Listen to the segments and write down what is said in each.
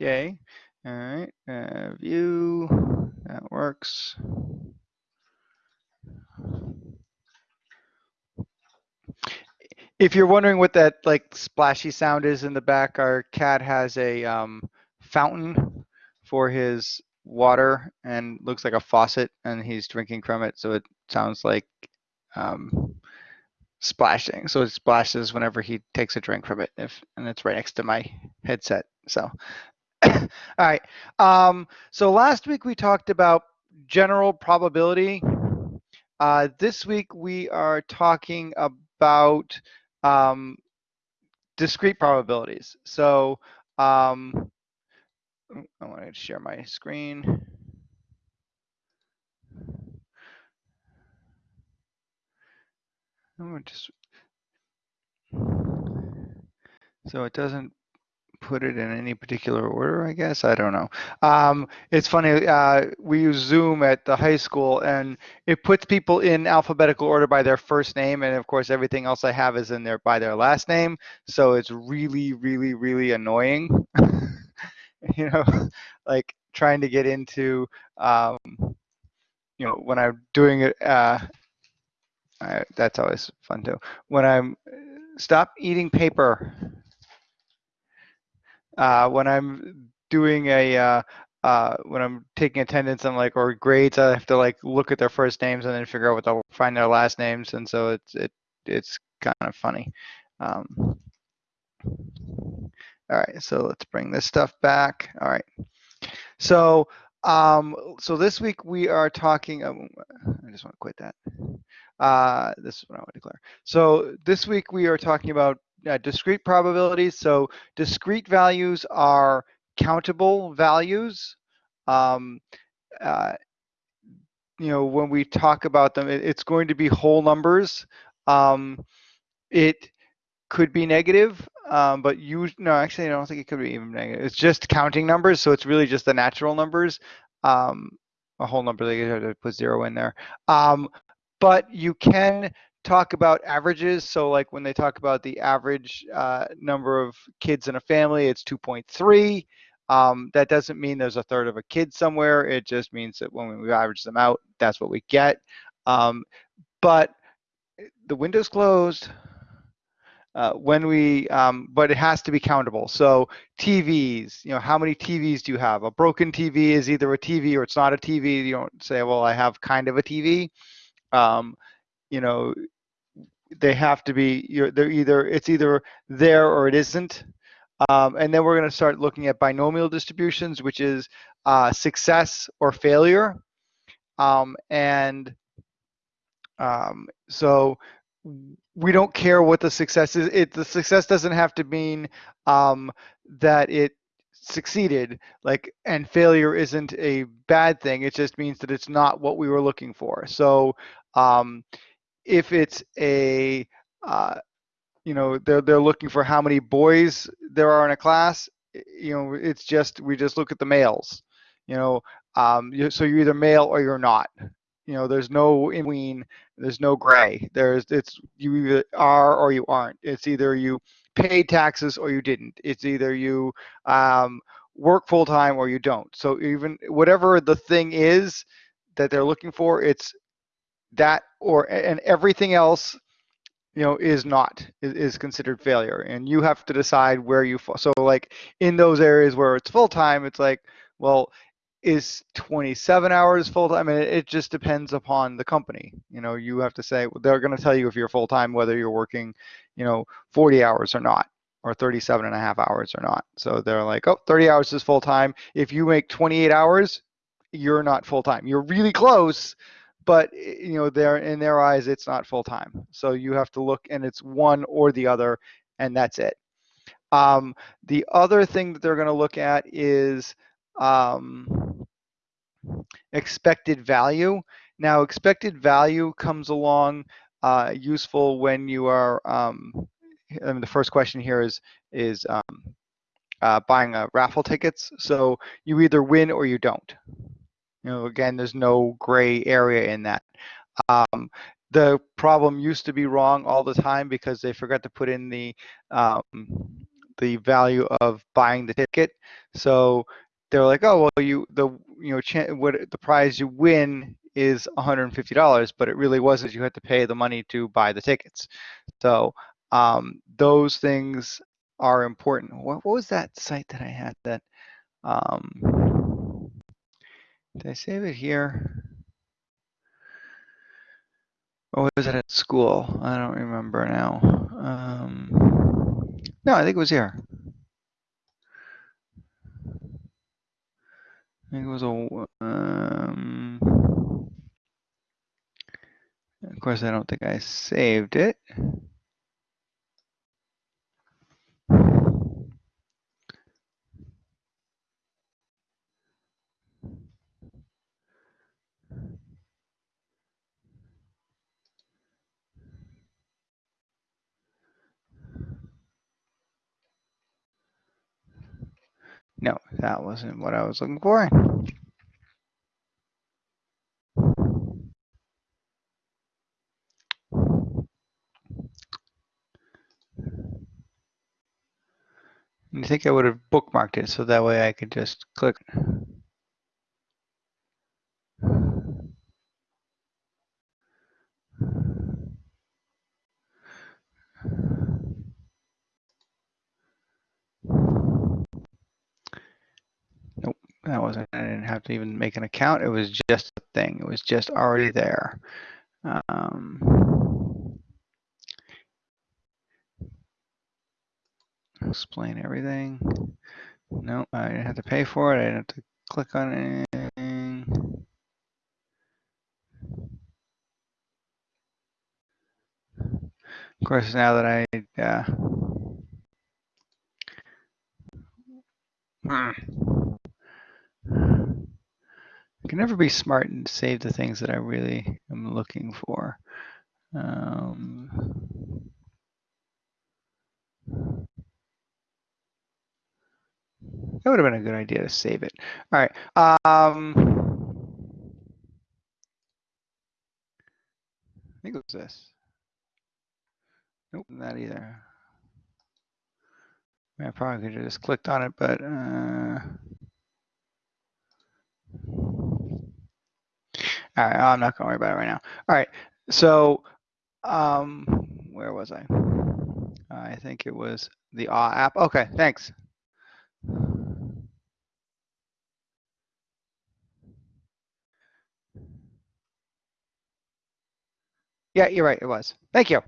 Yay. All right. Uh, view. That works. If you're wondering what that like splashy sound is in the back, our cat has a um, fountain for his water and looks like a faucet and he's drinking from it. So it sounds like um, splashing. So it splashes whenever he takes a drink from it if, and it's right next to my headset. So, all right. Um, so last week we talked about general probability. Uh, this week we are talking about um, discrete probabilities. So um, I want to share my screen. Just, so it doesn't put it in any particular order, I guess. I don't know. Um, it's funny. Uh, we use Zoom at the high school, and it puts people in alphabetical order by their first name, and of course, everything else I have is in there by their last name. So it's really, really, really annoying. you know, like trying to get into, um, you know, when I'm doing it. Uh, I, that's always fun too. When I'm stop eating paper uh, when I'm doing a uh, uh, when I'm taking attendance, I'm like, or grades, I have to like look at their first names and then figure out what they'll find their last names, and so it's it it's kind of funny. Um, all right, so let's bring this stuff back. All right, so um, so this week we are talking. Um, I just want to quit that. Uh, this is what I want to declare. So this week we are talking about uh, discrete probabilities. So discrete values are countable values. Um, uh, you know, when we talk about them, it, it's going to be whole numbers. Um, it could be negative, um, but you no, actually, I don't think it could be even negative. It's just counting numbers, so it's really just the natural numbers. Um, a whole number, they have to put zero in there. Um, but you can talk about averages. So like when they talk about the average uh, number of kids in a family, it's 2.3. Um, that doesn't mean there's a third of a kid somewhere. It just means that when we average them out, that's what we get. Um, but the window's closed. Uh, when we, um, but it has to be countable. So TVs, you know, how many TVs do you have? A broken TV is either a TV or it's not a TV. You don't say, well, I have kind of a TV. You know, they have to be, you're, they're either, it's either there or it isn't. Um, and then we're going to start looking at binomial distributions, which is uh, success or failure. Um, and um, so we don't care what the success is. It, the success doesn't have to mean um, that it succeeded like and failure isn't a bad thing it just means that it's not what we were looking for so um, if it's a uh, you know they're they're looking for how many boys there are in a class you know it's just we just look at the males you know um, so you're either male or you're not. You know there's no in between there's no gray. There's it's you either are or you aren't. It's either you paid taxes or you didn't. It's either you um, work full time or you don't. So even whatever the thing is that they're looking for it's that or and everything else you know is not is, is considered failure. And you have to decide where you fall. So like in those areas where it's full time it's like well is 27 hours full time and it, it just depends upon the company. You know you have to say they're going to tell you if you're full time whether you're working you know 40 hours or not or 37 and a half hours or not. So they're like oh 30 hours is full time if you make 28 hours you're not full time you're really close but eh, you know they're in their eyes it's not full time so you have to look and it's one or the other and that's it. Um, the other thing that they're going to look at is um, expected value. Now expected value comes along uh, useful when you are um, I mean, the first question here is is um, uh, buying a raffle tickets. So you either win or you don't you know, again, there's no gray area in that. Um, the problem used to be wrong all the time because they forgot to put in the um, the value of buying the ticket. So they're like, oh well, you the you know what the prize you win is $150, but it really wasn't. You had to pay the money to buy the tickets. So um, those things are important. What, what, was that site that I had that? Um, did I save it here? Or was it at school? I don't remember now. Um, no, I think it was here. I think it was a. Um, of course, I don't think I saved it. No, that wasn't what I was looking for. I think I would have bookmarked it so that way I could just click. That wasn't, I didn't have to even make an account. It was just a thing. It was just already there. Um, explain everything. No, I didn't have to pay for it. I didn't have to click on anything. Of course, now that I, uh, hmm. I can never be smart and save the things that I really am looking for. Um, That would have been a good idea to save it. All right. Um, I think it was this. Nope, not either. I probably could have just clicked on it, but uh, all right, I'm not gonna worry about it right now. All right, so um, where was I? I think it was the AW app. Okay, thanks. Yeah, you're right. It was. Thank you.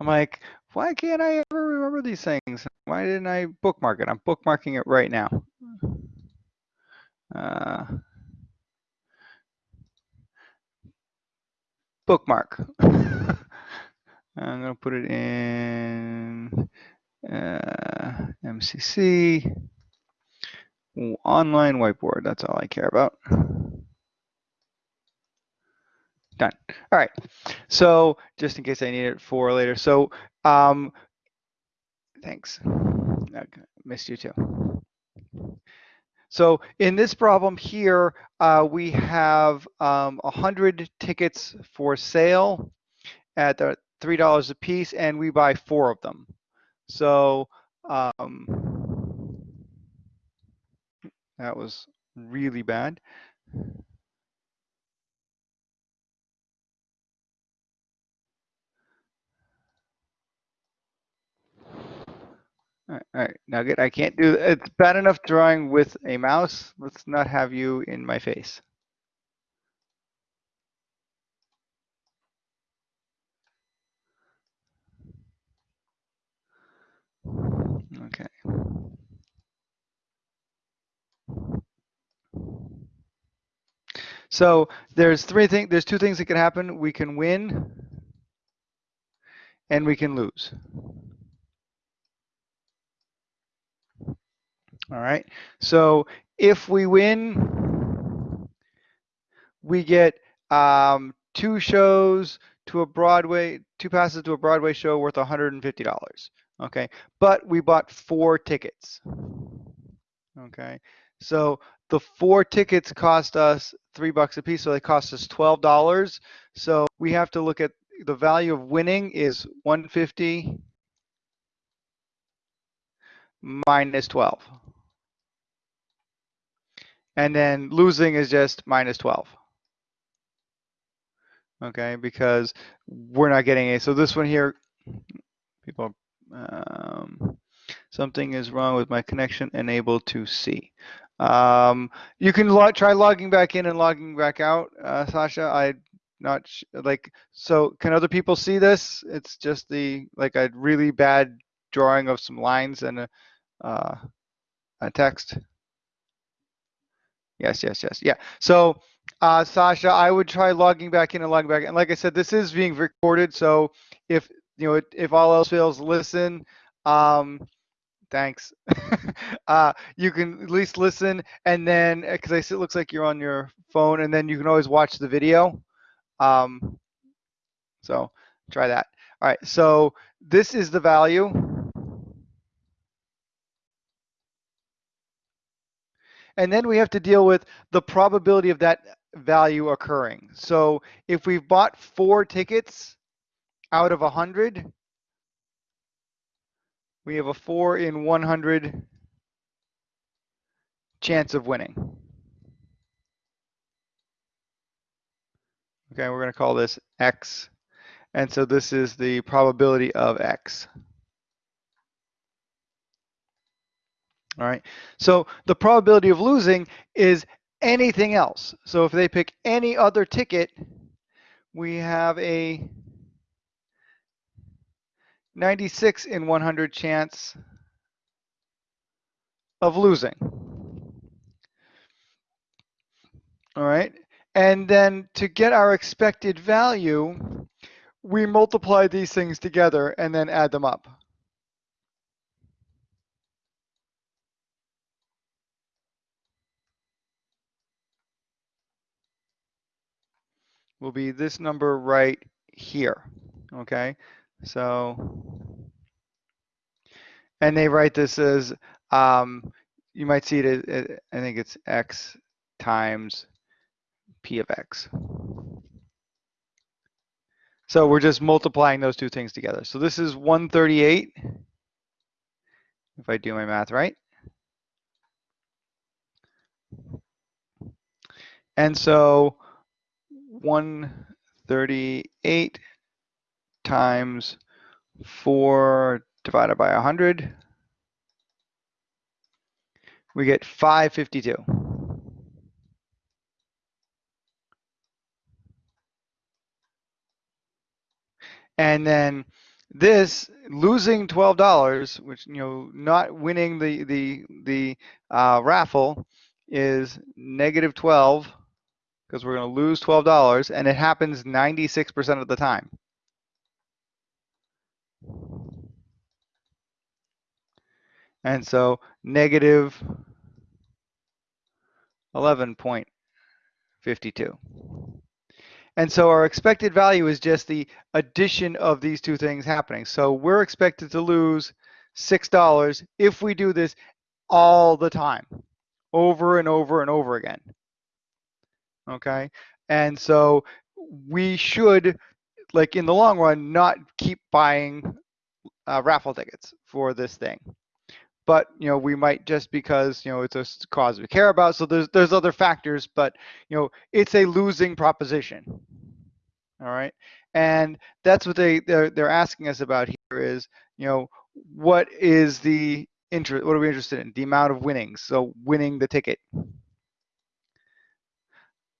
I'm like, why can't I ever remember these things? Why didn't I bookmark it? I'm bookmarking it right now. Uh, bookmark. I'm going to put it in uh, MCC, online whiteboard. That's all I care about. Done. All right. So just in case I need it for later. So um, thanks. I missed you too. So in this problem here, uh, we have um, 100 tickets for sale at $3 a piece, and we buy four of them. So um, that was really bad. All right, Nugget, I can't do it's bad enough drawing with a mouse. Let's not have you in my face. Okay. So there's three things, there's two things that can happen. We can win and we can lose. All right. So if we win, we get um, two shows to a Broadway, two passes to a Broadway show worth $150. Okay. But we bought four tickets. Okay. So the four tickets cost us three bucks a piece. So they cost us $12. So we have to look at the value of winning is 150 minus 12. And then losing is just minus 12. Okay, because we're not getting a, so this one here, people, um, something is wrong with my connection, unable to see. Um, you can try logging back in and logging back out, uh, Sasha. I not like so. Can other people see this? It's just the like a really bad drawing of some lines and a, uh, a text. Yes, yes, yes, yeah. So, uh, Sasha, I would try logging back in and logging back. And like I said, this is being recorded, so if you know if all else fails, listen. Um, thanks. uh, you can at least listen and then, because uh, it looks like you're on your phone, and then you can always watch the video. Um, so try that. All right, so this is the value. And then we have to deal with the probability of that value occurring. So if we've bought four tickets out of 100, we have a 4 in 100 chance of winning. Okay, we're going to call this x. And so this is the probability of x. All right, so the probability of losing is anything else. So if they pick any other ticket, we have a 96 in 100 chance of losing. All right, and then to get our expected value, we multiply these things together and then add them up. Will be this number right here, okay? So, and they write this as, um, you might see it, as, I think it's x times p of x. So we're just multiplying those two things together. So this is 138, if I do my math right. And so 138 times 4 divided by 100, we get 552. And then this losing twelve dollars, which you know, not winning the the the uh, raffle, is negative twelve because we're going to lose twelve dollars, and it happens ninety six percent of the time. And so negative 11.52. And so our expected value is just the addition of these two things happening. So we're expected to lose $6 if we do this all the time, over and over and over again. Okay. And so we should, like in the long run, not keep buying uh, raffle tickets for this thing. But you know we might just because you know it's a cause we care about so there's there's other factors but you know it's a losing proposition all right? And that's what they they're, they're asking us about here is you know what is the interest what are we interested in? The amount of winnings so winning the ticket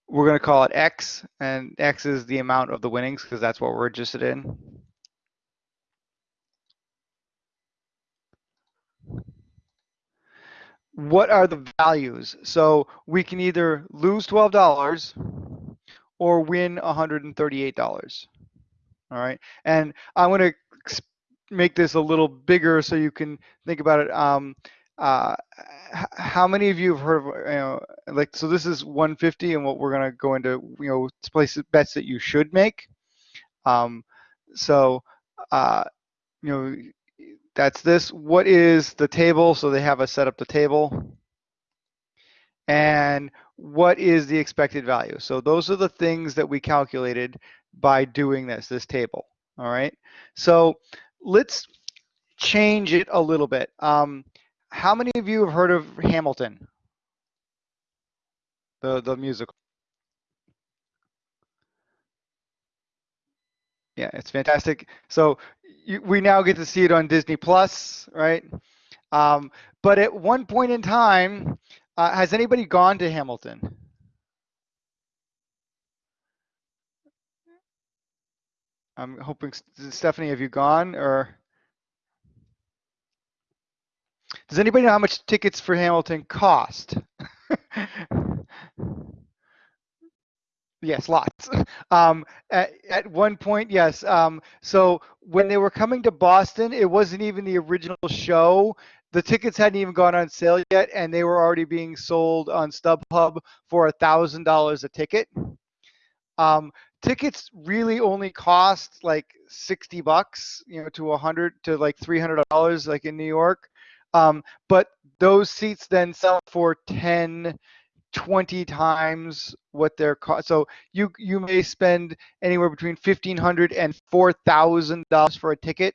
we're going to call it x and x is the amount of the winnings because that's what we're interested in what are the values? So we can either lose $12 or win $138. All right. And I'm going to make this a little bigger so you can think about it. Um, uh, how many of you have heard of, you know, like, so this is 150 and what we're going to go into, you know, places, bets that you should make. Um, so, uh, you know, that's this. What is the table? So they have us set up the table. And what is the expected value? So those are the things that we calculated by doing this, this table. All right. So let's change it a little bit. Um, how many of you have heard of Hamilton? The the musical. Yeah, it's fantastic. So you, we now get to see it on Disney Plus, right? Um, but at one point in time, uh, has anybody gone to Hamilton? I'm hoping Stephanie, have you gone or? Does anybody know how much tickets for Hamilton cost? Yes, lots. Um, at, at one point, yes. Um, so when they were coming to Boston, it wasn't even the original show. The tickets hadn't even gone on sale yet, and they were already being sold on StubHub for a thousand dollars a ticket. Um, tickets really only cost like 60 bucks, you know, to 100 to like 300 dollars, like in New York. Um, but those seats then sell for 10 20 times what their cost. So you you may spend anywhere between fifteen hundred and four thousand dollars for a ticket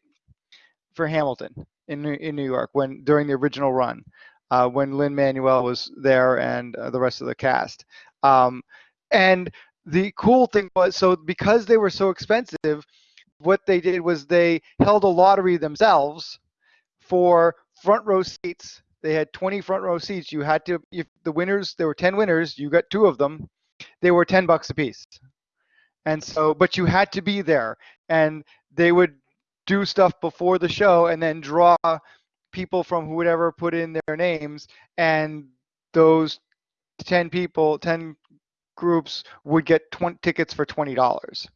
for Hamilton in in New York when during the original run, uh, when Lin Manuel was there and uh, the rest of the cast. Um, and the cool thing was so because they were so expensive, what they did was they held a lottery themselves for front row seats they had 20 front row seats. You had to, if the winners, there were 10 winners, you got two of them. They were 10 bucks a piece. And so, but you had to be there. And they would do stuff before the show and then draw people from whoever put in their names. And those 10 people, 10 groups would get 20 tickets for $20.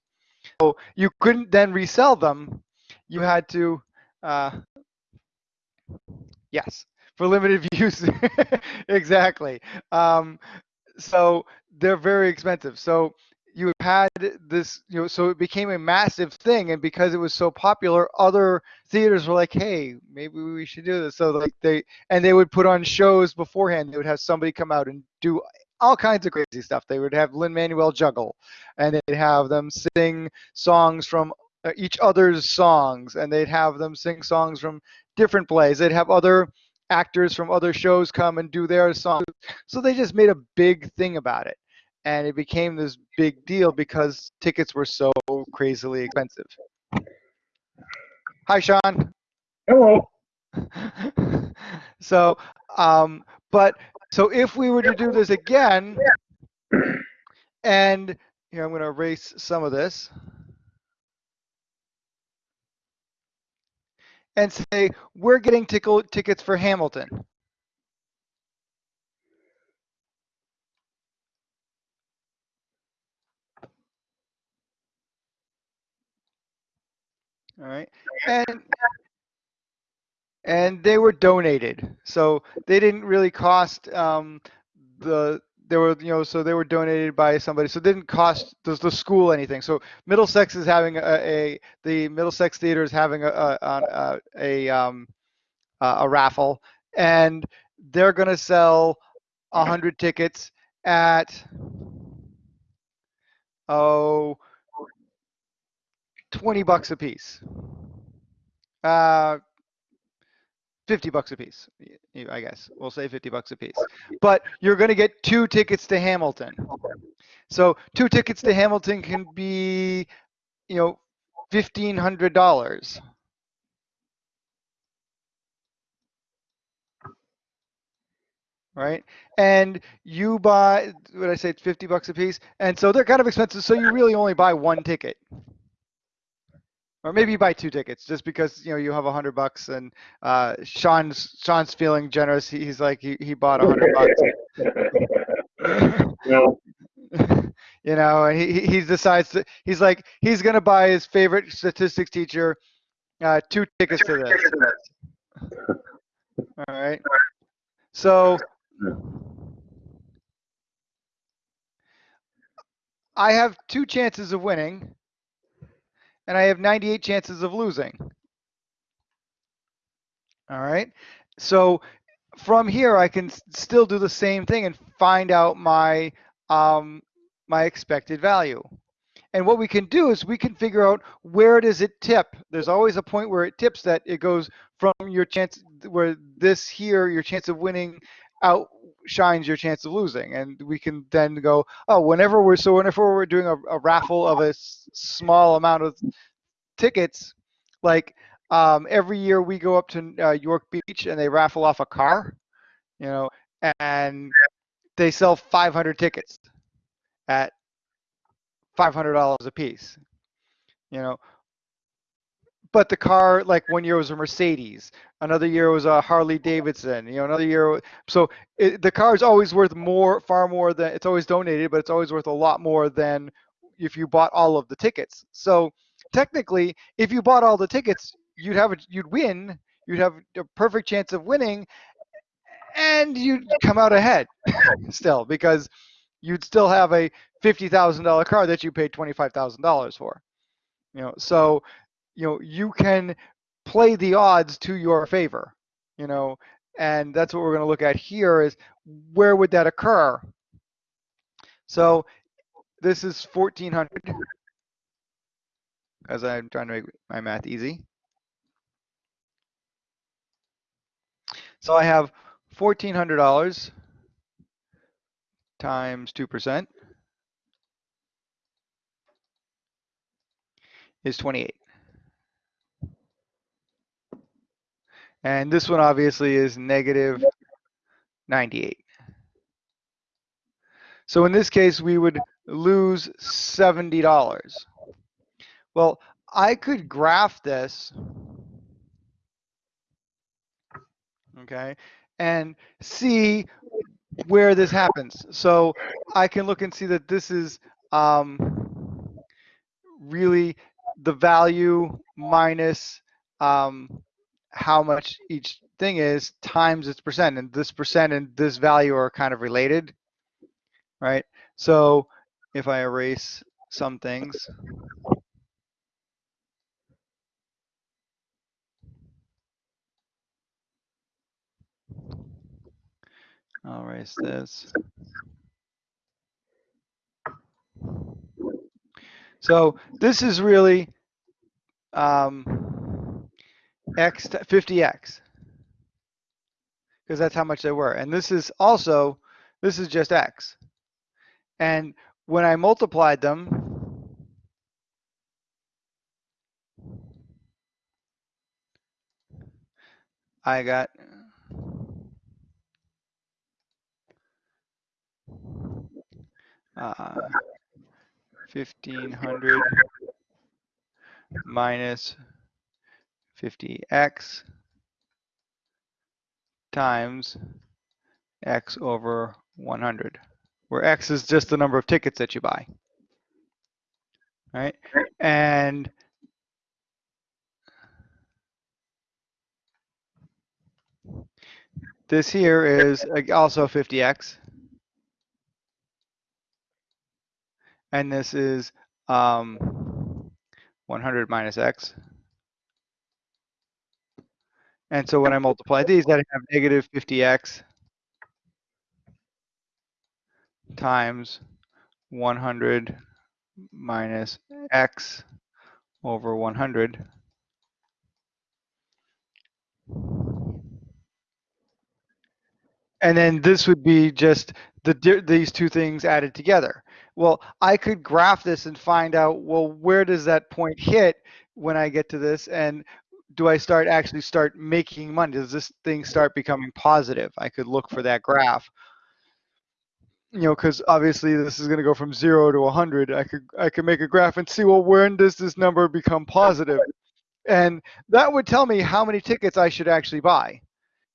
So you couldn't then resell them. You had to, uh, yes for limited use. exactly. Um, so they're very expensive. So you had this, you know, so it became a massive thing, and because it was so popular, other theaters were like, "Hey, maybe we should do this." So like they and they would put on shows beforehand. They would have somebody come out and do all kinds of crazy stuff. They would have Lin Manuel juggle, and they'd have them sing songs from uh, each other's songs, and they'd have them sing songs from different plays. They'd have other actors from other shows come and do their songs. So they just made a big thing about it. And it became this big deal because tickets were so crazily expensive. Hi, Sean. Hello. so, um, but so if we were to do this again, and here I'm going to erase some of this. And say, we're getting tickle tickets for Hamilton. All right. And and they were donated. So they didn't really cost um, the they were you know so they were donated by somebody. So it didn't cost the, the school anything. So middlesex is having a, a the middlesex theater is having a a, a, a, um, a raffle. And they're going to sell 100 tickets at oh 20 bucks a piece uh 50 bucks a piece, I guess. We'll say 50 bucks a piece. But you're going to get two tickets to Hamilton. So two tickets to Hamilton can be, you know, $1,500. Right? And you buy, what I say, 50 bucks a piece. And so they're kind of expensive. So you really only buy one ticket or maybe you buy two tickets just because you know you have a hundred bucks and uh, Sean's Sean's feeling generous. He's like he, he bought a hundred bucks. no. you know, and he he decides to, he's like he's gonna buy his favorite statistics teacher uh, two tickets to this. All right. So I have two chances of winning and I have 98 chances of losing. All right. So from here, I can still do the same thing and find out my um, my expected value. And what we can do is we can figure out where does it tip. There's always a point where it tips that it goes from your chance, where this here your chance of winning outshines your chance of losing. And we can then go oh whenever we're so whenever we're doing a, a raffle of a s- small amount of tickets like um, every year we go up to uh, york beach and they raffle off a car you know and they sell 500 tickets at $500 a piece you know but the car like one year was a mercedes another year was a harley davidson you know another year so it, the car is always worth more far more than it's always donated but it's always worth a lot more than if you bought all of the tickets. So technically if you bought all the tickets you'd have a, you'd win you'd have a perfect chance of winning and you'd come out ahead still because you'd still have a $50,000 car that you paid $25,000 for you know so you know you can play the odds to your favor you know and that's what we're going to look at here is where would that occur? So this is 1400 as i'm trying to make my math easy. So i have $1400 times 2% is 28 And this one obviously is negative 98. So in this case, we would lose $70. Well, I could graph this, okay, and see where this happens. So I can look and see that this is um, really the value minus um, how much each thing is times its percent and this percent and this value are kind of related right? So if I erase some things I'll erase this. So this is really um, x 50x because that's how much they were. And this is also, this is just x. And when I multiplied them, I got uh, 1500 minus 50x times x over 100, where x is just the number of tickets that you buy. Right? And this here is also 50x. And this is um, 100 minus x. And so when I multiply these, I have negative 50x times 100 minus x over 100. And then this would be just the these two things added together. Well, I could graph this and find out, well, where does that point hit when I get to this? And do I start actually start making money? Does this thing start becoming positive? I could look for that graph. You know, because obviously this is going to go from zero to 100. I could I could make a graph and see well when does this number become positive, and that would tell me how many tickets I should actually buy,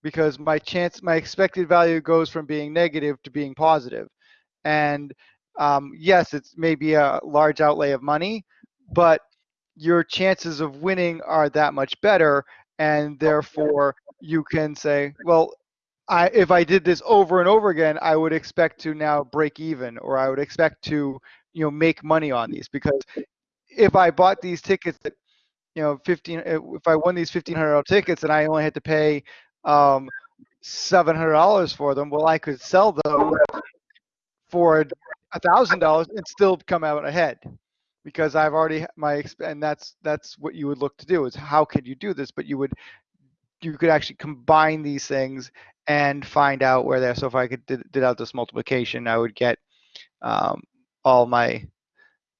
because my chance my expected value goes from being negative to being positive, and um, yes, it's maybe a large outlay of money, but your chances of winning are that much better and therefore you can say well I, if I did this over and over again, I would expect to now break even, or I would expect to, you know, make money on these. Because if I bought these tickets at, you know, 15, if I won these $1,500 tickets and I only had to pay um, $700 for them, well, I could sell them for a $1,000 and still come out ahead because I've already my and that's that's what you would look to do is how can you do this? But you would you could actually combine these things and find out where they're. So if I could did, did out this multiplication, I would get um, all my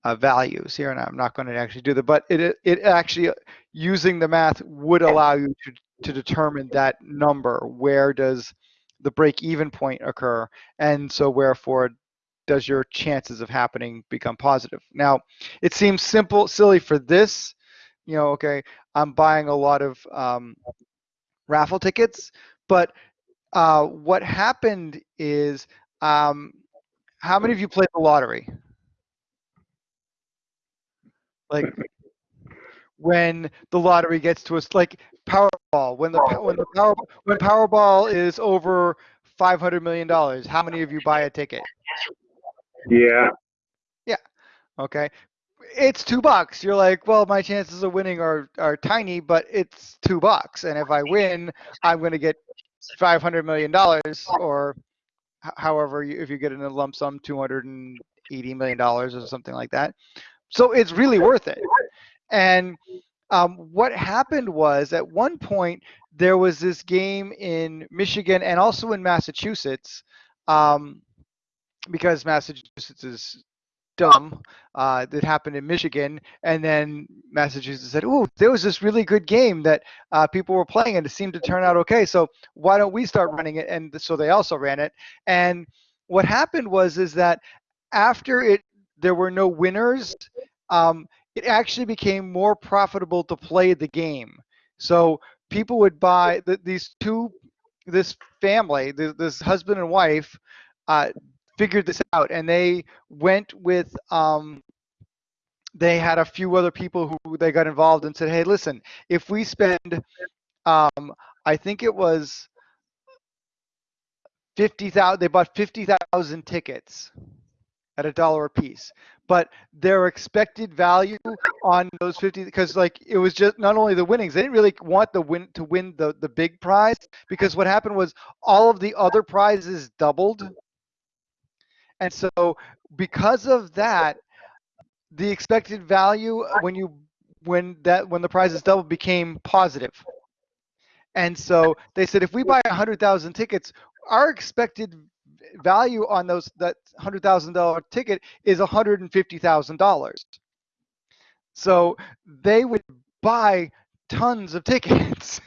uh, values here, and I'm not going to actually do that, but it it actually using the math would allow you to to determine that number. Where does the break-even point occur, and so wherefore does your chances of happening become positive? Now, it seems simple, silly for this. You know, okay, I'm buying a lot of um, raffle tickets, but uh, what happened is, um, how many of you played the lottery? Like when the lottery gets to us, like Powerball, when the when the power when Powerball is over five hundred million dollars, how many of you buy a ticket? Yeah. Yeah. Okay. It's two bucks. You're like, well, my chances of winning are are tiny, but it's two bucks, and if I win, I'm going to get five hundred million dollars, or however, you, if you get in a lump sum, two hundred and eighty million dollars or something like that. So it's really worth it. And um, what happened was at one point there was this game in Michigan and also in Massachusetts um, because Massachusetts is dumb uh, that happened in Michigan, and then Massachusetts said, "Oh, there was this really good game that uh, people were playing, and it seemed to turn out okay. So why don't we start running it?" And so they also ran it. And what happened was is that after it, there were no winners. Um, it actually became more profitable to play the game. So people would buy the, these two, this family, this, this husband and wife, uh, figured this out, and they went with. Um, they had a few other people who they got involved and said, "Hey, listen, if we spend, um, I think it was fifty thousand. They bought fifty thousand tickets at a dollar a piece but their expected value on those 50 because like it was just not only the winnings they didn't really want the win to win the the big prize because what happened was all of the other prizes doubled and so because of that the expected value uh, when you when that when the prizes doubled became positive. and so they said if we buy 100,000 tickets our expected value on those that hundred thousand dollar ticket is hundred and fifty thousand dollars. So they would buy tons of tickets,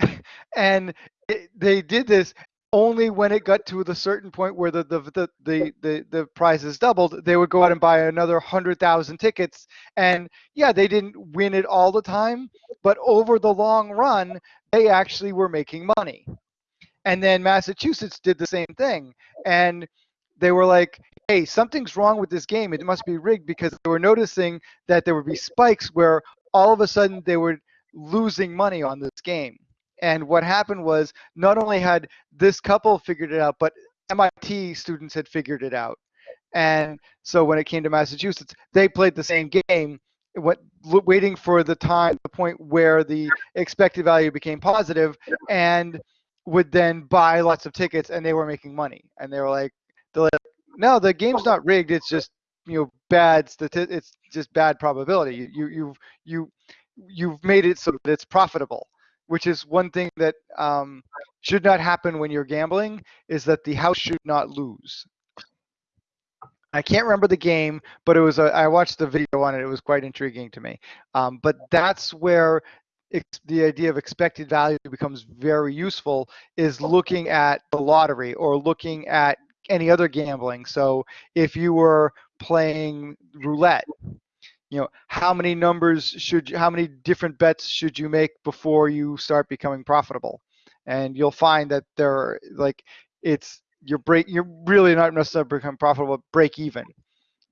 and it, they did this only when it got to the certain point where the the the the the, the prizes doubled. They would go out and buy another hundred thousand tickets, and yeah, they didn't win it all the time, but over the long run, they actually were making money. And then Massachusetts did the same thing. And they were like, hey, something's wrong with this game. It must be rigged because they were noticing that there would be spikes where all of a sudden they were losing money on this game. And what happened was not only had this couple figured it out, but MIT students had figured it out. And so when it came to Massachusetts, they played the same game, what, waiting for the time, the point where the expected value became positive, and would then buy lots of tickets and they were making money. And they were like they're like no the game's not rigged. It's just you know bad stati- it's just bad probability. You you you've you you've made it so that it's profitable which is one thing that um, should not happen when you're gambling is that the house should not lose I can't remember the game, but it was a, I watched the video on it. It was quite intriguing to me. Um, but that's where the idea of expected value becomes very useful is looking at the lottery or looking at any other gambling. So if you were playing roulette, you know, how many numbers should you, how many different bets should you make before you start becoming profitable? And you'll find that there are like it's you're break you're really not necessarily become profitable, break even.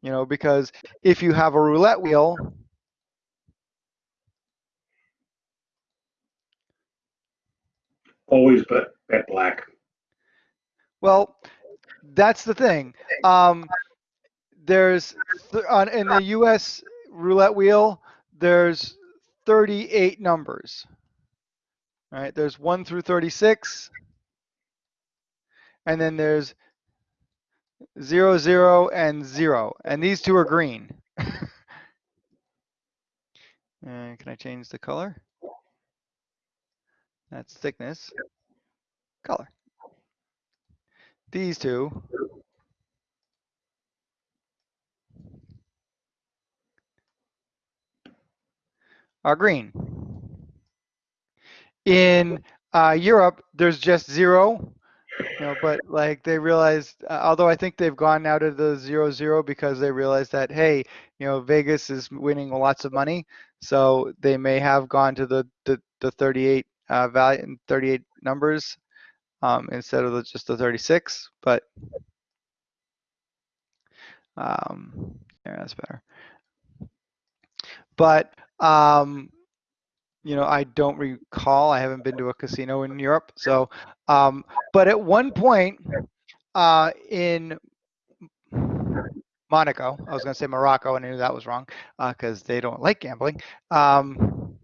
You know, because if you have a roulette wheel Always bet, bet black. Well, that's the thing. Um, there's on in the U.S. roulette wheel. There's 38 numbers. All right. There's one through 36, and then there's zero, zero, and zero, and these two are green. and uh, can I change the color? That's thickness. Color. These two are green. In uh, Europe, there's just zero, you know, but like they realized, uh, although I think they've gone now to the zero zero because they realized that hey, you know, Vegas is winning lots of money, so they may have gone to the the, the 38 uh, value, 38 numbers um, instead of the, just the 36, but um, yeah, that's better. But um, you know, I don't recall. I haven't been to a casino in Europe. So, um, but at one point uh, in Monaco, I was going to say Morocco, and I knew that was wrong because uh, they don't like gambling. Um,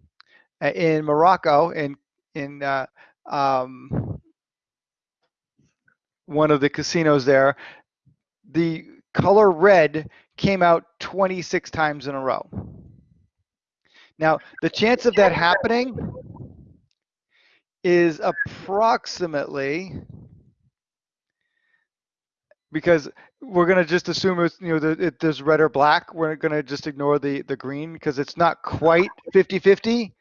in Morocco, in in uh, um, one of the casinos there, the color red came out 26 times in a row. Now, the chance of that happening is approximately because we're going to just assume it's you know the, it, there's red or black we're going to just ignore the the green because it's not quite 50 50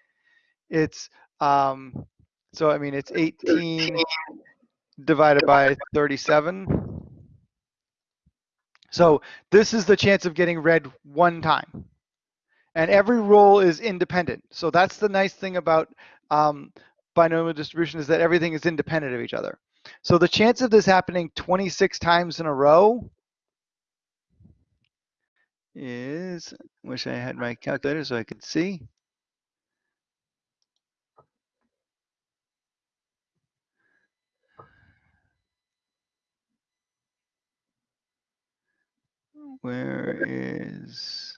it's um so i mean it's 18 divided by 37 so this is the chance of getting red one time and every roll is independent. So that's the nice thing about um, binomial distribution is that everything is independent of each other. So the chance of this happening 26 times in a row is, wish I had my calculator so I could see. Where is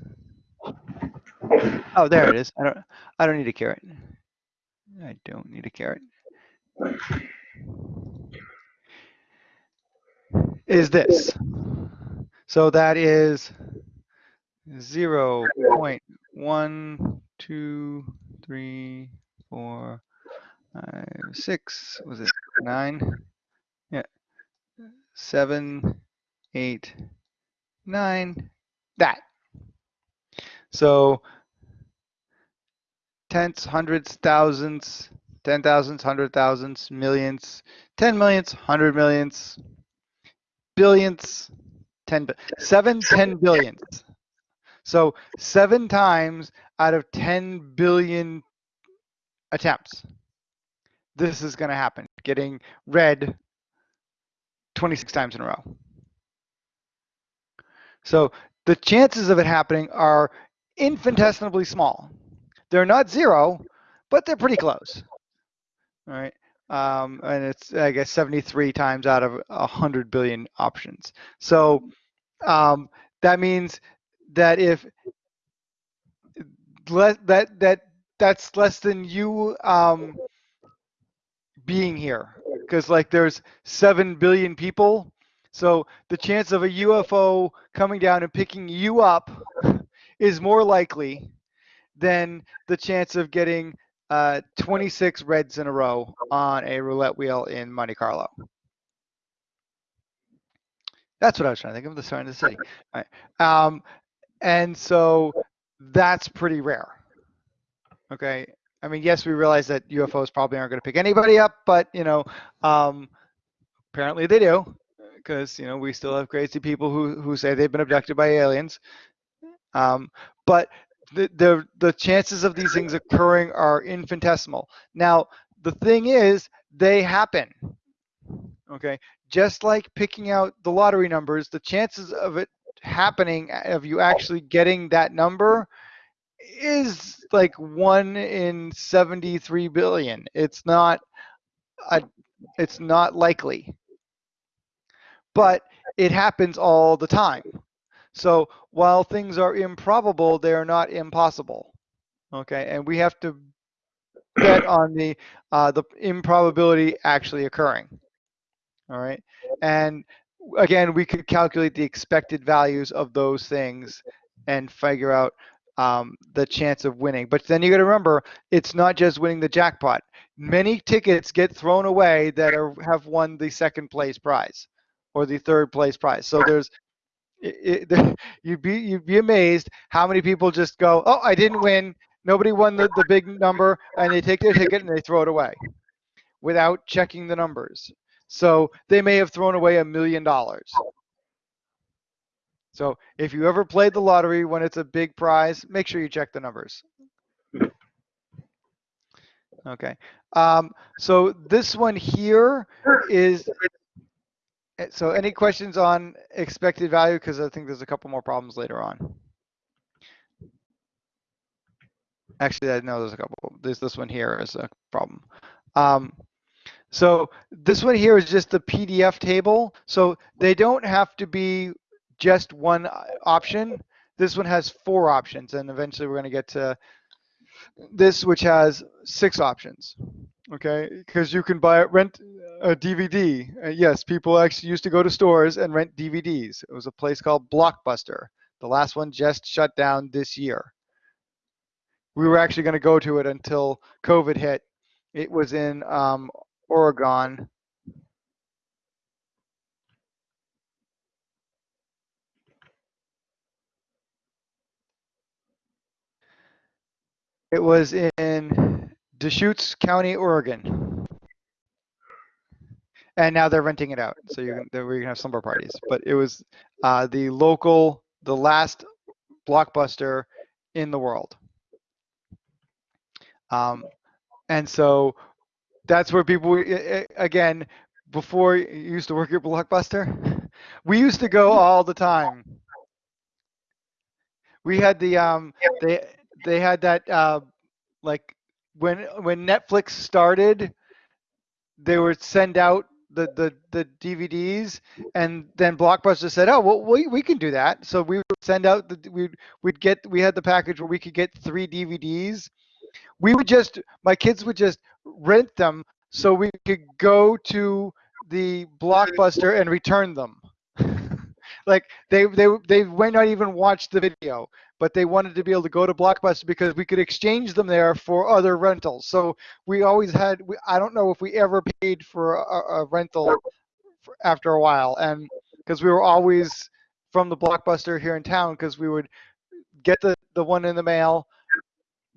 Oh, there it is. I don't. I don't need a caret. I don't need a caret. Is this? So that is zero point one two three four five six. Was it nine? Yeah. Seven, eight, nine. That. So tenths, hundreds, thousands, ten thousands, hundred thousands, millions, ten millions, hundred millions, billions, ten, seven, ten billions. So seven times out of 10 billion attempts, this is going to happen, getting red 26 times in a row. So the chances of it happening are infinitesimally small. They're not zero, but they're pretty close. All right. Um, and it's, I guess, 73 times out of 100 billion options. So um, that means that if that that that's less than you um, being here, because like there's seven billion people, so the chance of a UFO coming down and picking you up is more likely than the chance of getting uh, 26 reds in a row on a roulette wheel in Monte Carlo. That's what I was trying to think of, the sign of the city. Right. Um, and so that's pretty rare. Okay. I mean, yes, we realize that UFOs probably aren't going to pick anybody up, but you know, um, apparently they do, because you know we still have crazy people who who say they've been abducted by aliens. Um, but the, the the chances of these things occurring are infinitesimal. Now, the thing is, they happen. Okay, just like picking out the lottery numbers, the chances of it happening, of you actually getting that number, is like one in 73 billion. It's not a, it's not likely, but it happens all the time. So while things are improbable, they are not impossible. Okay, and we have to bet on the uh, the improbability actually occurring. All right, and again, we could calculate the expected values of those things and figure out um, the chance of winning. But then you got to remember, it's not just winning the jackpot. Many tickets get thrown away that are have won the second place prize or the third place prize. So there's it, it, you'd be you'd be amazed how many people just go, oh, I didn't win. Nobody won the, the big number, and they take their ticket and they throw it away without checking the numbers. So they may have thrown away a million dollars. So if you ever played the lottery when it's a big prize, make sure you check the numbers. Okay. Um, so this one here is, so any questions on expected value? Because I think there's a couple more problems later on. Actually, I know there's a couple. There's this one here is a problem. Um, so this one here is just the PDF table. So they don't have to be just one uh, option. This one has four options, and eventually we're going to get to this, which has six options. Okay, because you can buy rent a DVD. Uh, yes, people actually used to go to stores and rent DVDs. It was a place called Blockbuster. The last one just shut down this year. We were actually going to go to it until COVID hit. It was in um, Oregon. It was in Deschutes County, Oregon. And now they're renting it out. So you're gonna, we're gonna have slumber parties. But it was uh, the local, the last blockbuster in the world. Um, and so that's where people again before you used to work at blockbuster we used to go all the time we had the um they they had that uh like when when netflix started they would send out the the the dvds and then blockbuster said oh well we, we can do that. So we would send out the we'd we'd get we had the package where we could get three dvds we would just my kids would just rent them so we could go to the blockbuster and return them. Like they they they might not even watch the video but they wanted to be able to go to blockbuster because we could exchange them there for other rentals so we always had we, i don't know if we ever paid for a, a rental for, after a while and because we were always from the blockbuster here in town because we would get the the one in the mail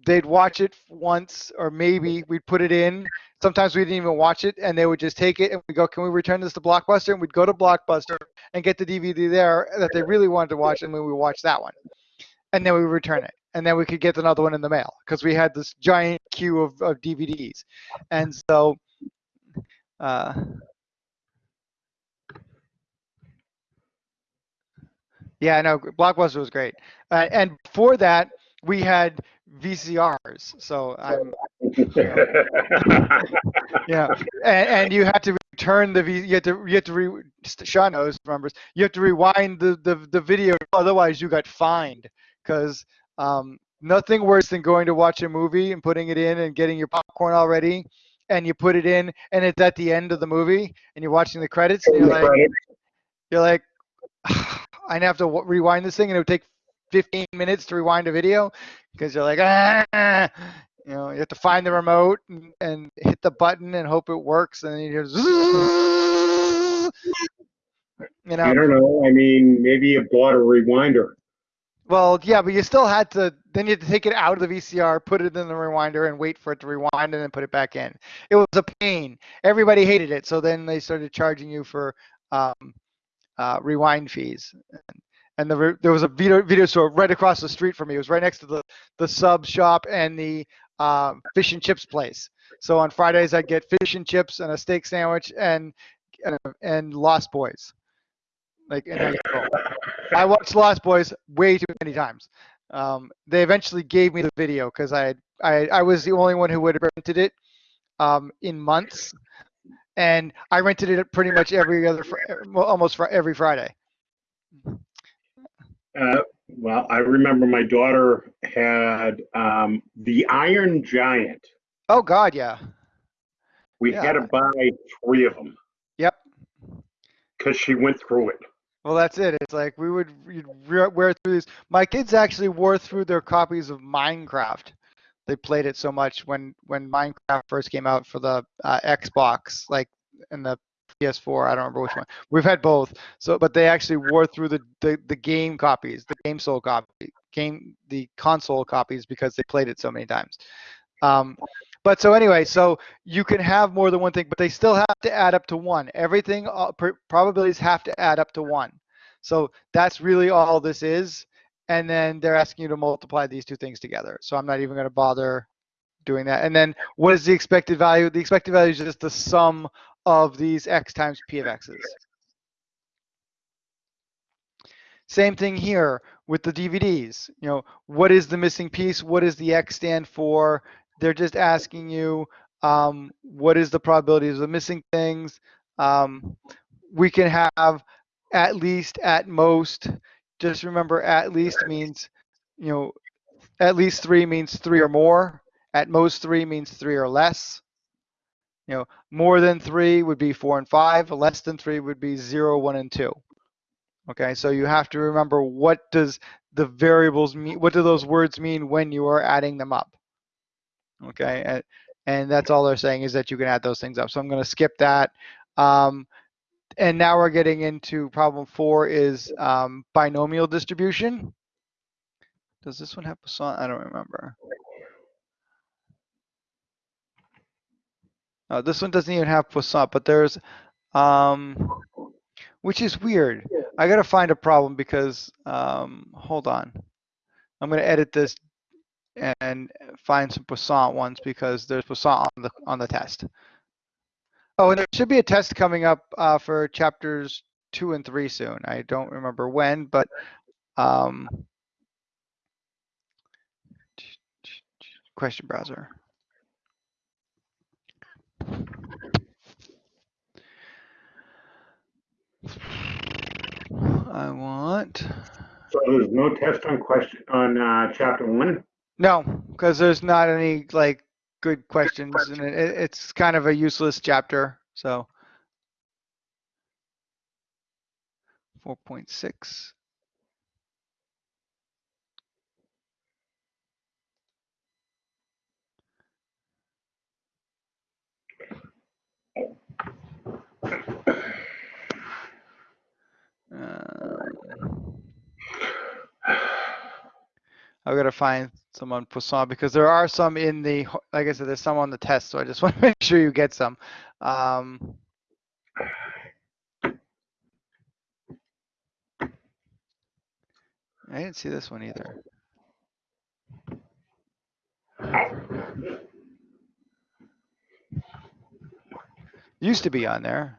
they'd watch it once or maybe we'd put it in. Sometimes we didn't even watch it and they would just take it and we go, can we return this to Blockbuster? And we'd go to Blockbuster and get the DVD there that they really wanted to watch and we watch that one. And then we return it. And then we could get another one in the mail because we had this giant queue of, of DVDs. And so, uh, yeah, no, Blockbuster was great. Uh, and before that, we had VCRs. So I'm, know, yeah, and, and, you had to return the V. You had to you had to re. Sean knows remembers. You have to rewind the the, the video, otherwise you got fined because um, nothing worse than going to watch a movie and putting it in and getting your popcorn already, and you put it in and it's at the end of the movie and you're watching the credits and you're like, you're like, I have to rewind this thing and it would take 15 minutes to rewind a video because you're like, ah, you know, you have to find the remote and, and hit the button and hope it works, and then you just, you know. I don't know. I mean, maybe you bought a rewinder. Well, yeah, but you still had to. Then you had to take it out of the VCR, put it in the rewinder, and wait for it to rewind, and then put it back in. It was a pain. Everybody hated it, so then they started charging you for um, uh, rewind fees. And the, there was a video, video store right across the street from me. It was right next to the, the sub shop and the uh, fish and chips place. So on Fridays, I'd get fish and chips and a steak sandwich and and, and Lost Boys. Like, and I, I watched Lost Boys way too many times. Um, they eventually gave me the video because I, I I was the only one who would have rented it um, in months, and I rented it pretty much every other, almost every Friday. Uh, well, I remember my daughter had um, the Iron Giant. Oh God, yeah. We Yeah. had to buy three of them Yep. because she went through it. Well, that's it. It's like we would wear through these. My kids actually wore through their copies of Minecraft. They played it so much when when Minecraft first came out for the uh, Xbox, like in the PS4. I don't remember which one. We've had both. So, but they actually wore through the the, the game copies, the game soul copy, game the console copies because they played it so many times. Um, but so anyway, so you can have more than one thing, but they still have to add up to one. Everything uh, probabilities have to add up to one. So that's really all this is. And then they're asking you to multiply these two things together. So I'm not even going to bother doing that. And then what is the expected value? The expected value is just the sum of these x times p of x's. Same thing here with the DVDs. You know, what is the missing piece? What does the x stand for? They're just asking you um, what is the probability of the missing things. Um, we can have at least, at most. Just remember, at least means, you know, at least three means three or more. At most three means three or less. You know, more than three would be four and five. Less than three would be zero, one, and two. Okay, so you have to remember what does the variables mean, what do those words mean when you are adding them up? Okay, and, and that's all they're saying is that you can add those things up. So I'm going to skip that. Um, and now we're getting into problem four is um, binomial distribution. Does this one have Poisson? I don't remember. Uh, this one doesn't even have Poisson, but there's, um, which is weird. I got to find a problem because, um, hold on. I'm going to edit this and find some Poisson ones because there's Poisson on the on the test. Oh, and there should be a test coming up uh, for chapters two and three soon. I don't remember when, but um, question browser. I want. So there's no test on question on uh, chapter one. No, because there's not any like good questions, and it, it's kind of a useless chapter. So 4.6. Um, I've got to find some on Poisson because there are some in the, like I said, there's some on the test. So I just want to make sure you get some. Um, I didn't see this one either. Used to be on there.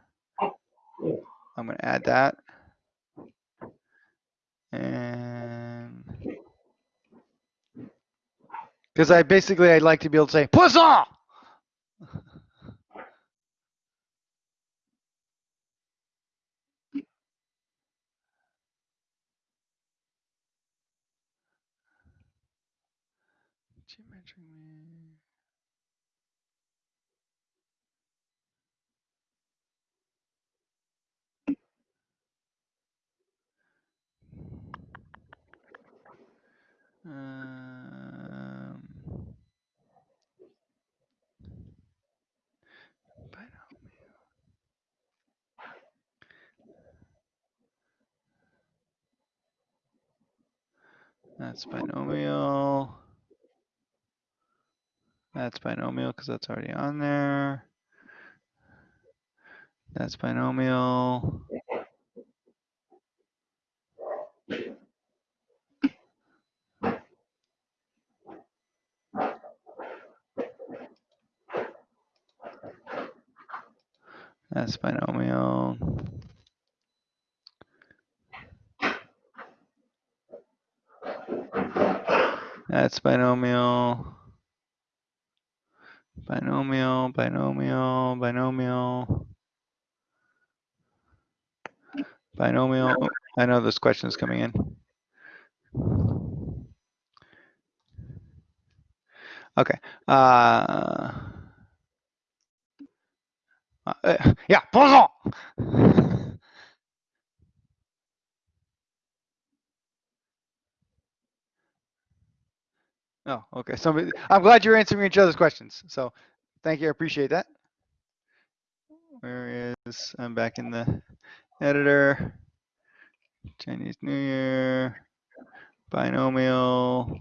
I'm going to add that. And because I basically I'd like to be able to say Poisson. Um, That's binomial. That's binomial because that's already on there. That's binomial. That's binomial. That's binomial. Binomial, binomial, binomial. Binomial. I know this question is coming in. Okay. Uh, uh, yeah, Poisson. Oh, okay. Somebody, I'm glad you're answering each other's questions. So thank you. I appreciate that. Where is, I'm back in the editor. Chinese New Year, binomial.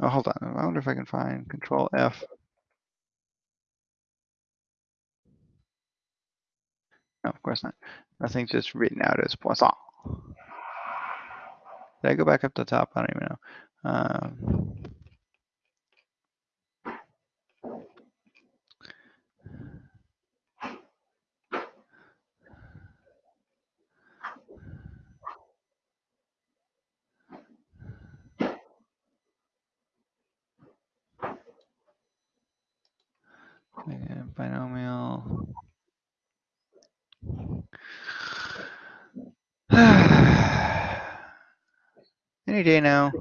Oh, hold on. I wonder if I can find control F. No, of course not. Nothing's just written out as Poisson. Did I go back up to the top? I don't even know. Um, binomial. Any day now.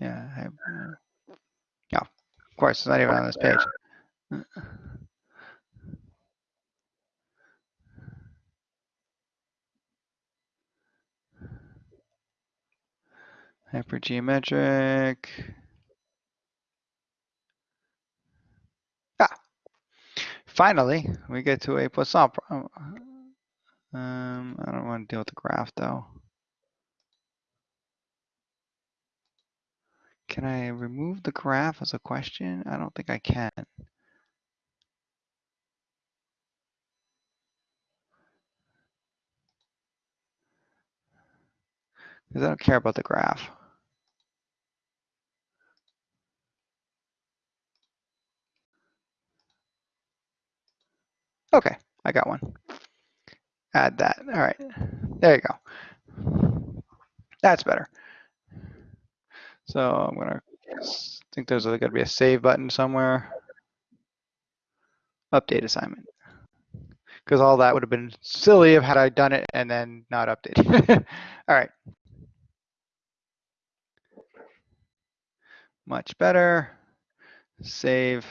Yeah, I, uh, yeah. Of course, it's not even on this page. Hypergeometric. Ah, finally, we get to a Poisson. pro- Um, I don't want to deal with the graph though. Can I remove the graph as a question? I don't think I can. Because I don't care about the graph. Okay, I got one. Add that. All right, there you go. That's better. So I'm gonna think there's to be a save button somewhere. Update assignment. Because all that would have been silly if had I done it and then not updated. all right. Much better. Save.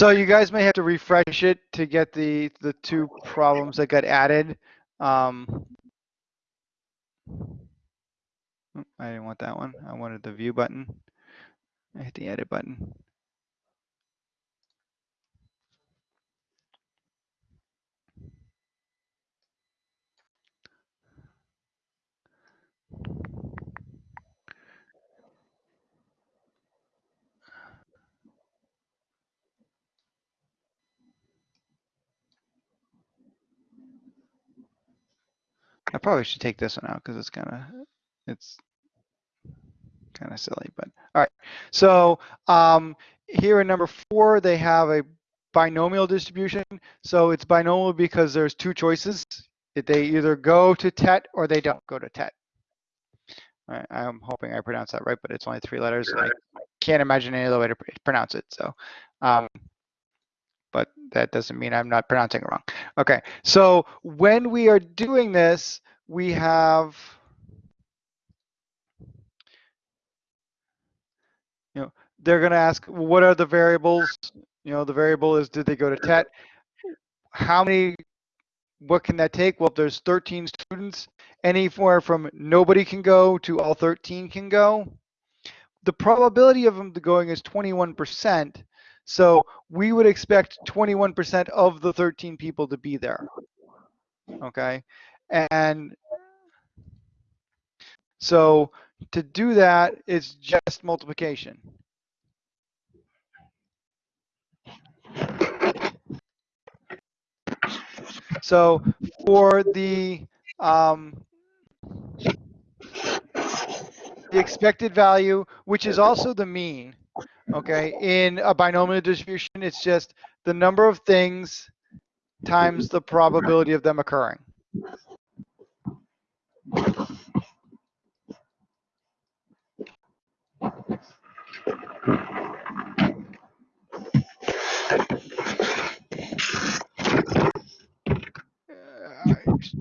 So you guys may have to refresh it to get the the two problems that got added. Um, I didn't want that one. I wanted the view button. I hit the edit button. I probably should take this one out because it's kind of it's kind of silly. But all right. So um, here in number four, they have a binomial distribution. So it's binomial because there's two choices. They either go to TET or they don't go to TET. Right, I'm hoping I pronounced that right, but it's only three letters. I can't imagine any other way to pronounce it. So, um, but that doesn't mean I'm not pronouncing it wrong. Okay, so when we are doing this, we have, you know, they're going to ask, what are the variables? You know, the variable is, did they go to TET? How many, what can that take? Well, if there's 13 students, anywhere from nobody can go to all 13 can go. The probability of them going is 21%. So we would expect 21% of the 13 people to be there. Okay. And so to do that, it's just multiplication. So for the um, the expected value, which is also the mean, okay? In a binomial distribution, it's just the number of things times the probability of them occurring.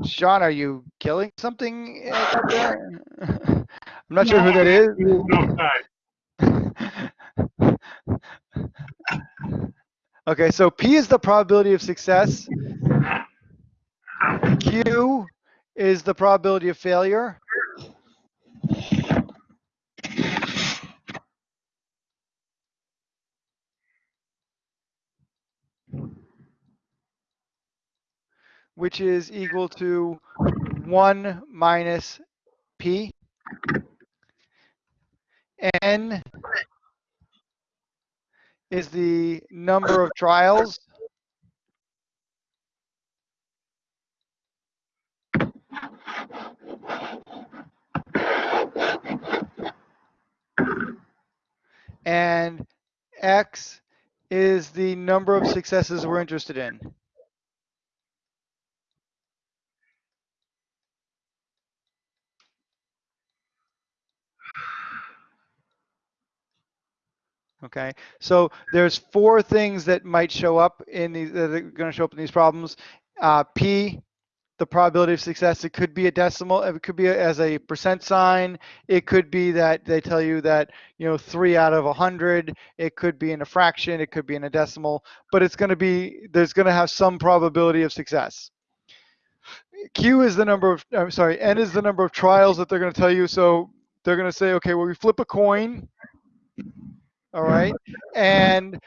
Sean, are you killing something I'm not sure who that is. Okay, so P is the probability of success. Q is the probability of failure. Which is equal to one minus P. N is the number of trials. And X is the number of successes we're interested in. Okay, so there's four things that might show up in these that are going to show up in these problems. Uh, P, the probability of success. It could be a decimal. It could be as a percent sign. It could be that they tell you that you know three out of a hundred. It could be in a fraction. It could be in a decimal. But it's going to be there's going to have some probability of success. Q is the number of I'm sorry. N is the number of trials that they're going to tell you. So they're going to say, okay, well we flip a coin all right? And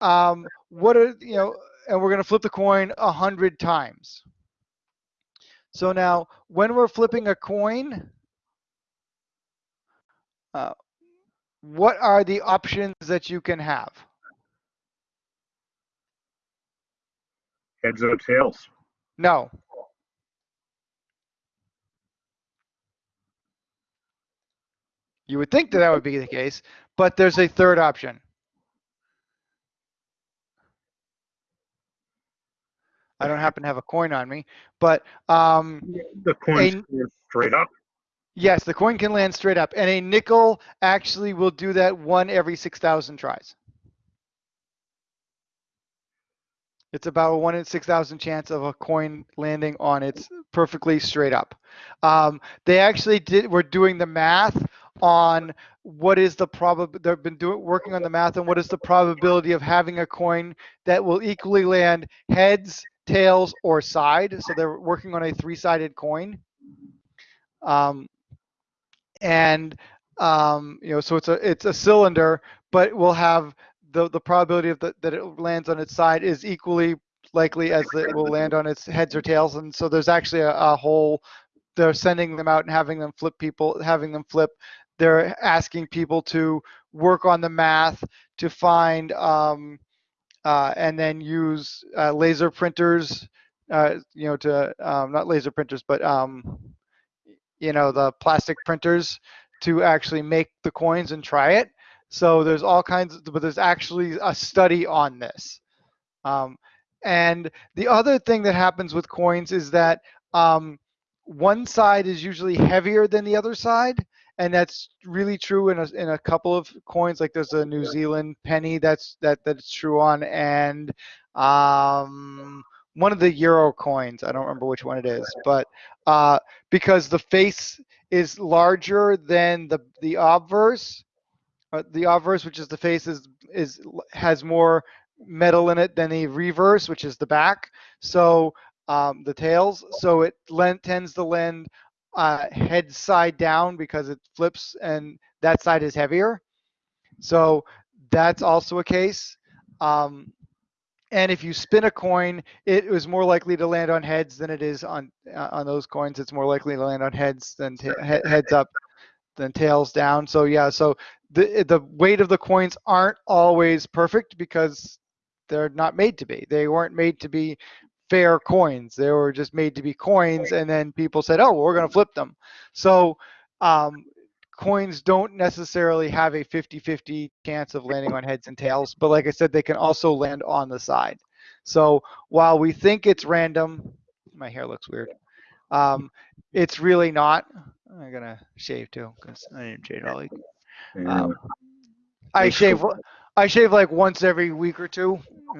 um, what are you know and we're going to flip the coin a hundred times. So now when we're flipping a coin uh, what are the options that you can have? Heads or tails? no. You would think that that would be the case but there's a third option I don't happen to have a coin on me, but um, The coin's A- straight up. yes, the coin can land straight up, and a nickel actually will do that one every 6,000 tries. It's about a one in 6,000 chance of a coin landing on its perfectly straight up. Um, they actually did, were doing the math on what is the probab, they've been doing, working on the math on what is the probability of having a coin that will equally land heads, tails, or side. So they're working on a three-sided coin. Um, and um, you know, so it's a it's a cylinder, but we'll have the the probability of the, that it lands on its side is equally likely as it will land on its heads or tails. And so there's actually a, a whole they're sending them out and having them flip people, having them flip. They're asking people to work on the math to find um, uh, and then use uh, laser printers, uh, you know, to um, not laser printers, but um, you know, the plastic printers to actually make the coins and try it. So there's all kinds, of, but there's actually a study on this. Um, and the other thing that happens with coins is that um, one side is usually heavier than the other side. And that's really true in a, in a couple of coins. Like there's a New Zealand penny that's that that's true on, and um, one of the euro coins. I don't remember which one it is, but uh, because the face is larger than the the obverse, uh, the obverse, which is the face, is is has more metal in it than the reverse, which is the back. So um, the tails. So it lend, tends to lend uh, head side down because it flips, and that side is heavier. So that's also a case. Um, and if you spin a coin, it is more likely to land on heads than it is on uh, on those coins. It's more likely to land on heads than heads up than tails down. So yeah, so the the weight of the coins aren't always perfect because they're not made to be. They weren't made to be fair coins. They were just made to be coins, and then people said, "Oh, well, we're going to flip them." So um, coins don't necessarily have a 50-50 chance of landing on heads and tails, but like I said, they can also land on the side. So while we think it's random, my hair looks weird. Um, it's really not. I'm gonna shave too because I didn't shave all week. Um, I shave. I shave like once every week or two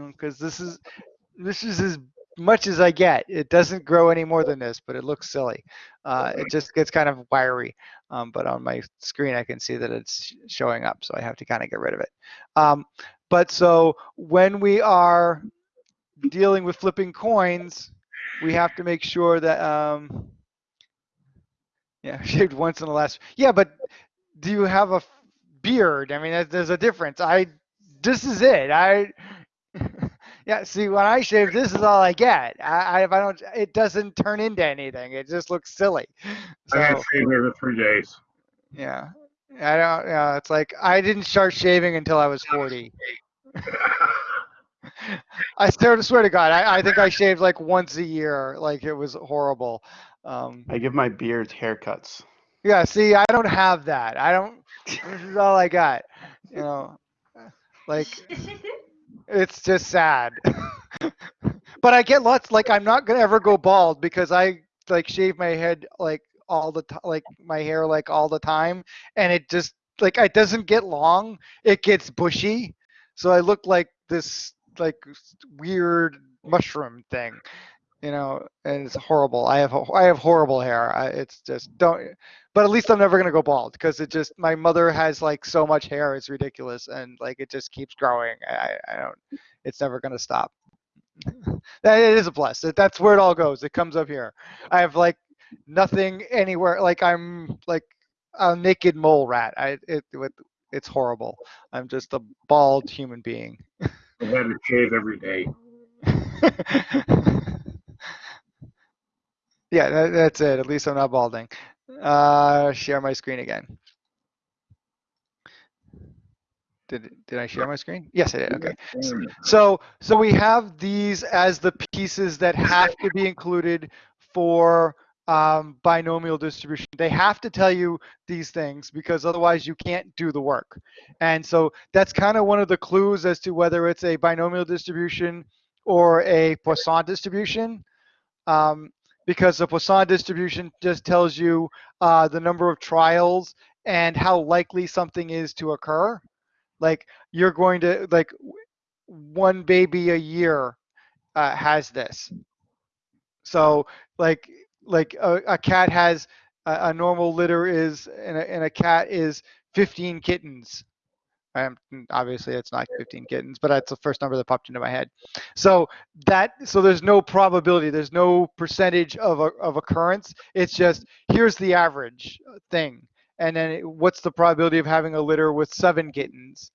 because this is this is as much as I get. It doesn't grow any more than this, but it looks silly. Uh, it just gets kind of wiry. Um, but on my screen, I can see that it's showing up, so I have to kind of get rid of it. Um, but so when we are dealing with flipping coins, we have to make sure that, um, yeah, shaved once in the last, yeah, but do you have a beard? I mean, there's a difference. I, this is it. I, yeah, see, when I shave, this is all I get. I, I, if I don't, it doesn't turn into anything. It just looks silly. So, I got shaved every three days. Yeah, I don't. Yeah, it's like I didn't start shaving until I was 40. I swear to swear to God, I, I think I shaved like once a year. Like it was horrible. Um, I give my beards haircuts. Yeah, see, I don't have that. I don't. This is all I got. You know, like it's just sad. but I get lots. Like I'm not gonna ever go bald because I like shave my head like all the time, like my hair like all the time, and it just like it doesn't get long. It gets bushy, so I look like this like weird mushroom thing you know, and it's horrible. I have I have horrible hair. I, it's just don't. But at least I'm never gonna go bald because it just my mother has like so much hair. It's ridiculous, and like it just keeps growing. I I don't. It's never gonna stop. that it is a plus. That's where it all goes. It comes up here. I have like nothing anywhere. Like I'm like a naked mole rat. I it, it it's horrible. I'm just a bald human being. I had to shave every day. Yeah, that, that's it. At least I'm not balding. Uh, share my screen again. Did, did I share my screen? Yes, I did. Okay. So, so we have these as the pieces that have to be included for um, binomial distribution. They have to tell you these things because otherwise you can't do the work. And so that's kind of one of the clues as to whether it's a binomial distribution or a Poisson distribution. Um, because the Poisson distribution just tells you uh, the number of trials and how likely something is to occur. Like you're going to like one baby a year uh, has this. So like like a, a cat has a, a, normal litter is and a, and a cat is 15 kittens um, obviously, it's not 15 kittens, but that's the first number that popped into my head. So that so there's no probability, there's no percentage of a, of occurrence. It's just here's the average thing, and then it, what's the probability of having a litter with seven kittens?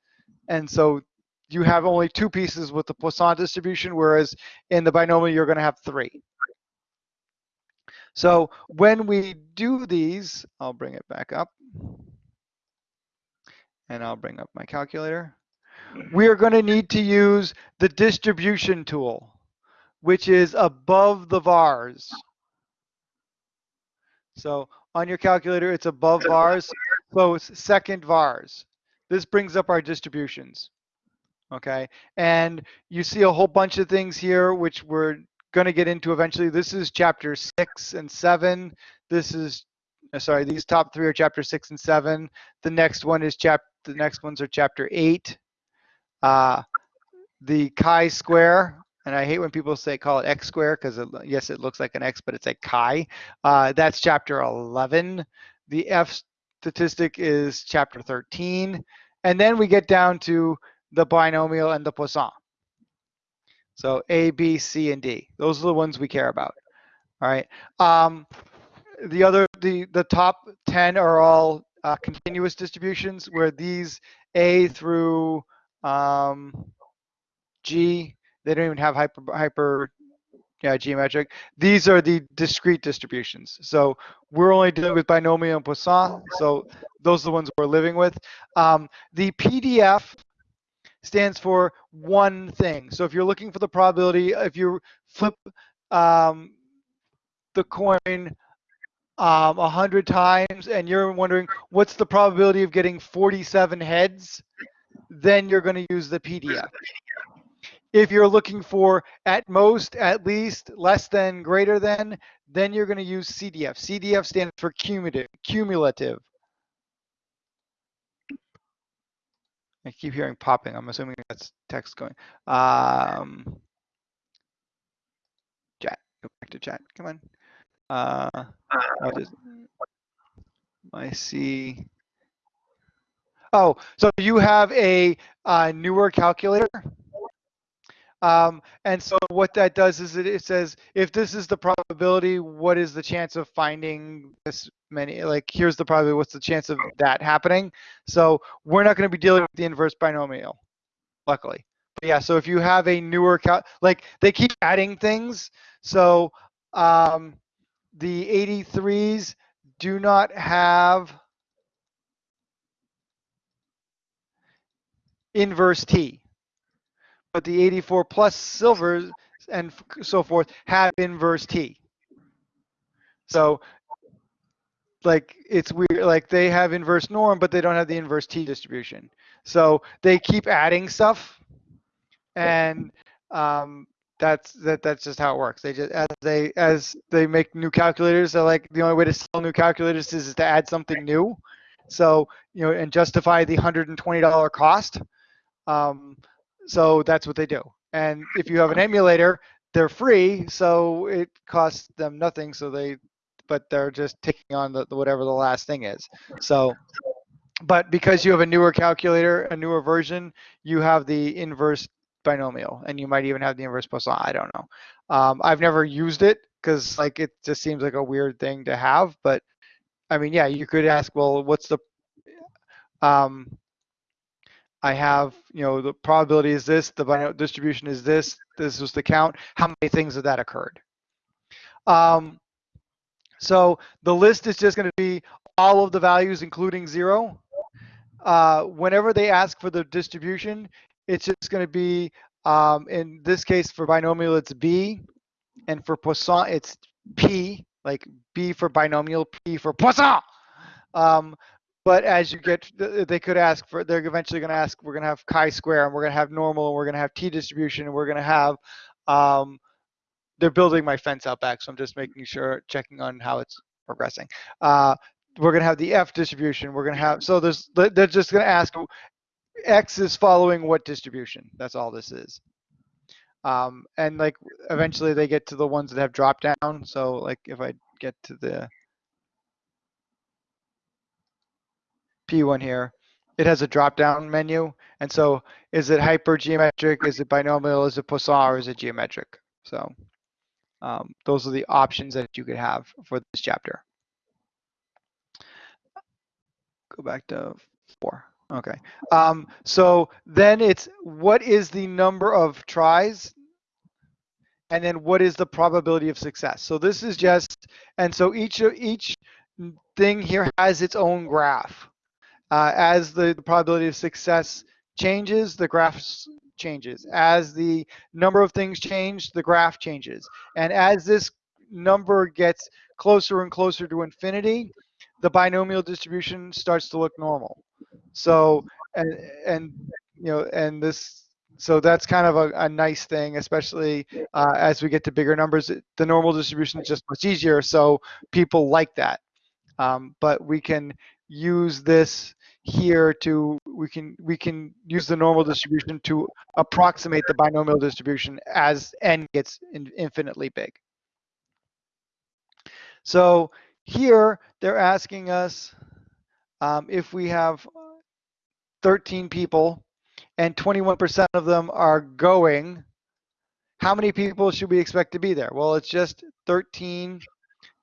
And so you have only two pieces with the Poisson distribution, whereas in the binomial you're going to have three. So when we do these, I'll bring it back up and I'll bring up my calculator. We are going to need to use the distribution tool, which is above the vars. So on your calculator, it's above vars, so it's second vars. This brings up our distributions, okay? And you see a whole bunch of things here, which we're going to get into eventually. This is chapter six and seven. This is, uh, sorry, these top three are chapter six and seven. The next one is chapter the next ones are chapter 8. Uh, the chi-square, and I hate when people say call it x square because yes, it looks like an x, but it's a chi. Uh, that's chapter 11. The F statistic is chapter 13. And then we get down to the binomial and the Poisson. So A, B, C, and D. Those are the ones we care about. All right. Um, the other, the the top 10 are all uh, continuous distributions where these A through um, G, they don't even have hyper, hyper yeah, geometric. These are the discrete distributions. So we're only dealing with binomial and Poisson. So those are the ones we're living with. Um, the PDF stands for one thing. So if you're looking for the probability, if you flip um, the coin um, 100 times and you're wondering what's the probability of getting 47 heads, then you're going to use the PDF. If you're looking for at most, at least, less than, greater than, then you're going to use CDF. CDF stands for cumulative. cumulative. I keep hearing popping. I'm assuming that's text going. Um, chat, Go back to chat. Come on. Uh, I see. Oh, so you have a, uh newer calculator? Um, and so what that does is it, it says, if this is the probability, what is the chance of finding this many, like, here's the probability, what's the chance of that happening? So we're not gonna be dealing with the inverse binomial, luckily. But yeah, so if you have a newer cal, like, they keep adding things, so, um, the 83s do not have inverse T. But the 84 plus silvers and so forth have inverse T. So like it's weird, like they have inverse norm, but they don't have the inverse T distribution. So they keep adding stuff and um, that's that that's just how it works. They just as they as they make new calculators, they're like the only way to sell new calculators is, is to add something new. So you know and justify the hundred and twenty dollar cost. Um, so that's what they do. And if you have an emulator, they're free, so it costs them nothing. So they, but they're just taking on the, the whatever the last thing is. So, but because you have a newer calculator, a newer version, you have the inverse binomial, and you might even have the inverse Poisson. I don't know. Um, I've never used it because like it just seems like a weird thing to have. But I mean, yeah, you could ask, well, what's the um, I have, you know, the probability is this, the binomial distribution is this, this was the count. How many things of that occurred? Um, so the list is just going to be all of the values, including zero. Uh, whenever they ask for the distribution, it's just going to be, um, in this case, for binomial, it's B, and for Poisson, it's P, like B for binomial, P for Poisson. Um, but as you get, they could ask for, they're eventually going to ask, we're going to have chi-square, and we're going to have normal, and we're going to have t-distribution, and we're going to have, um, they're building my fence out back, so I'm just making sure, checking on how it's progressing. Uh, we're going to have the f distribution. We're going to have, so there's, they're just going to ask, x is following what distribution? That's all this is. Um, and like eventually they get to the ones that have drop down. So like if I get to the P1 here, it has a drop down menu. And so is it hypergeometric? Is it binomial? Is it Poisson or is it geometric? So um, those are the options that you could have for this chapter. Go back to four. Okay. Um, so then it's what is the number of tries and then what is the probability of success? So this is just, and so each each thing here has its own graph. Uh, as the, the probability of success changes, the graph changes. As the number of things change, the graph changes. And as this number gets closer and closer to infinity, the binomial distribution starts to look normal. So, and, and you know, and this, so that's kind of a, a nice thing, especially uh, as we get to bigger numbers. The normal distribution is just much easier, so people like that. Um, but we can use this here to we can we can use the normal distribution to approximate the binomial distribution as n gets in, infinitely big. So here they're asking us um, if we have 13 people and 21% of them are going, how many people should we expect to be there? Well, it's just 13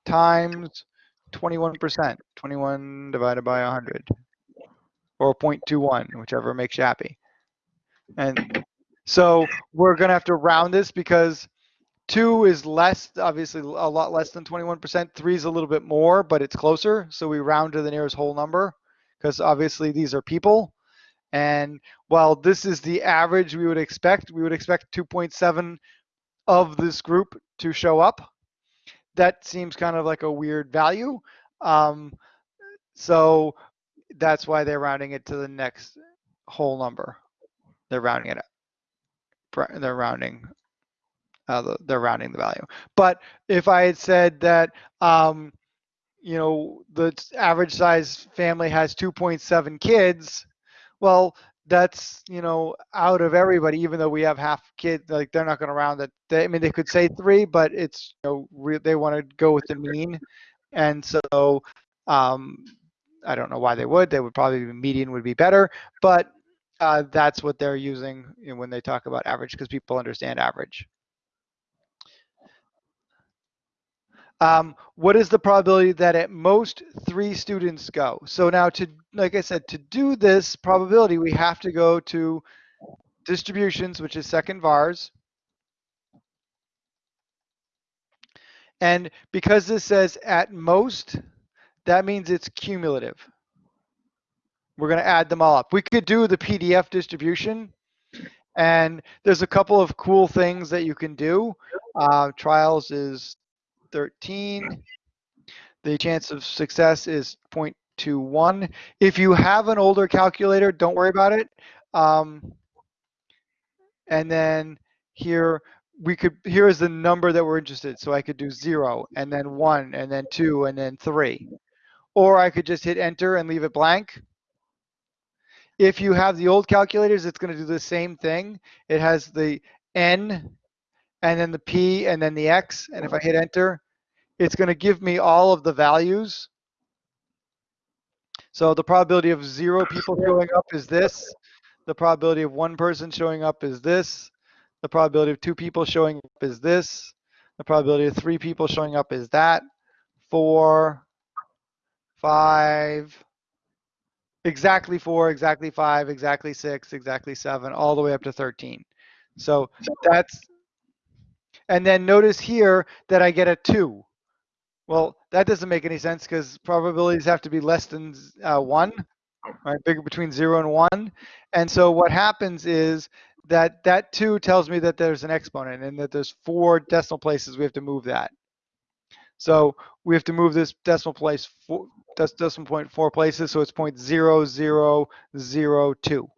times 21%, 21 divided by 100 or 0.21, whichever makes you happy. And so we're going to have to round this because two is less, obviously a lot less than 21%. Three is a little bit more, but it's closer. So we round to the nearest whole number because obviously these are people. And while this is the average we would expect, we would expect 2.7 of this group to show up. That seems kind of like a weird value. Um, so that's why they're rounding it to the next whole number. They're rounding it up. They're rounding. Uh, the, they're rounding the value. But if I had said that, um, you know, the average size family has 2.7 kids, well, that's you know out of everybody even though we have half kids like they're not going to round it. They, i mean they could say three but it's you know re- they want to go with the mean. And so um i don't know why they would. They would probably median would be better. But uh, that's what they're using you know, when they talk about average because people understand average um, what is the probability that at most three students go? So now to, like I said, to do this probability, we have to go to distributions, which is second vars. And because this says at most, that means it's cumulative. We're going to add them all up. We could do the PDF distribution, and there's a couple of cool things that you can do. Uh, trials is 13. The chance of success is 0.21. If you have an older calculator, don't worry about it. Um, and then here we could here is the number that we're interested. So I could do zero and then one and then two and then three. Or I could just hit enter and leave it blank. If you have the old calculators, it's going to do the same thing. It has the N and then the P and then the X. And if I hit enter, it's going to give me all of the values. So the probability of zero people showing up is this. The probability of one person showing up is this. The probability of two people showing up is this. The probability of three people showing up is that. Four, five, exactly four, exactly five, exactly six, exactly seven, all the way up to 13. So that's, and then notice here that I get a two. Well, that doesn't make any sense because probabilities have to be less than uh, one, right? Bigger between zero and one. And so what happens is that that two tells me that there's an exponent and that there's four decimal places we have to move that. So we have to move this decimal place four, decimal point four places, so it's point zero zero zero two.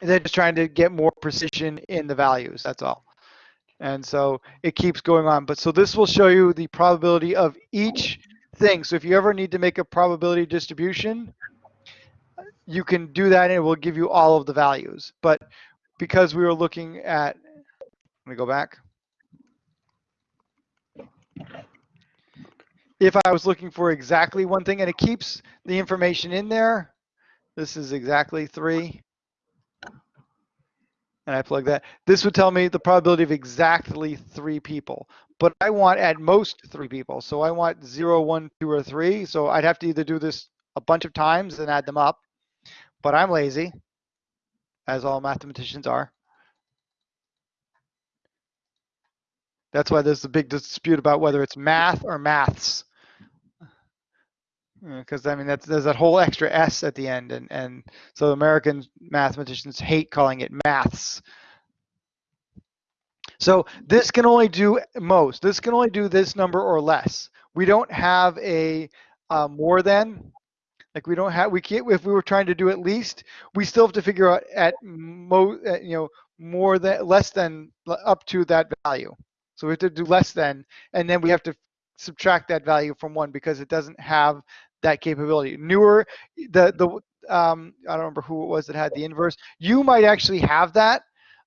They're just trying to get more precision in the values. That's all. And so it keeps going on. But so this will show you the probability of each thing. So if you ever need to make a probability distribution, you can do that and it will give you all of the values. But because we were looking at, let me go back. If I was looking for exactly one thing and it keeps the information in there, this is exactly three and I plug that, this would tell me the probability of exactly three people. But I want at most three people. So I want zero, one, two, or three. So I'd have to either do this a bunch of times and add them up. But I'm lazy, as all mathematicians are. That's why there's a big dispute about whether it's math or maths. Because I mean, that's there's that whole extra S at the end, and and so American mathematicians hate calling it maths. So this can only do most. This can only do this number or less. We don't have a uh, more than. Like we don't have. We can't. If we were trying to do at least, we still have to figure out at mo. You know, more than less than up to that value. So we have to do less than, and then we have to subtract that value from one because it doesn't have that capability. Newer, the the um, I don't remember who it was that had the inverse. You might actually have that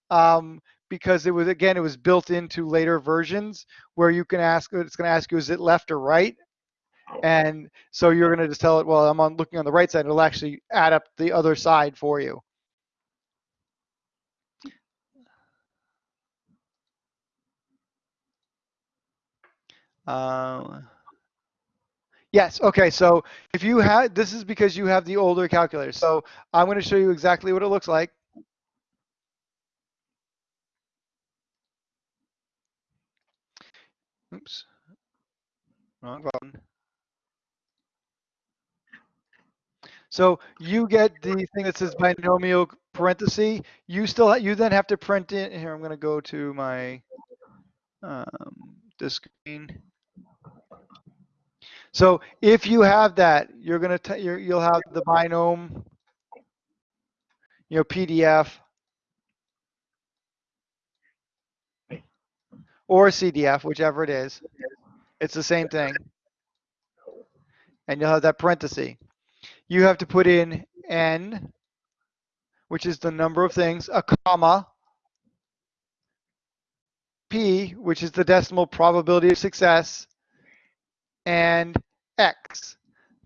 um, because it was again it was built into later versions where you can ask it's going to ask you is it left or right, and so you're going to just tell it well I'm on looking on the right side. It'll actually add up the other side for you. Uh, Yes, okay, so if you had, this is because you have the older calculator. So I'm gonna show you exactly what it looks like. Oops. Wrong button. So you get the thing that says binomial parenthesis. You still, you then have to print it. Here, I'm gonna go to my, um, the screen. So if you have that, you're gonna you're, you'll have the binom, you know, PDF or CDF, whichever it is. It's the same thing, and you'll have that parenthesis. You have to put in n which is the number of things, a comma, P, which is the decimal probability of success, and X,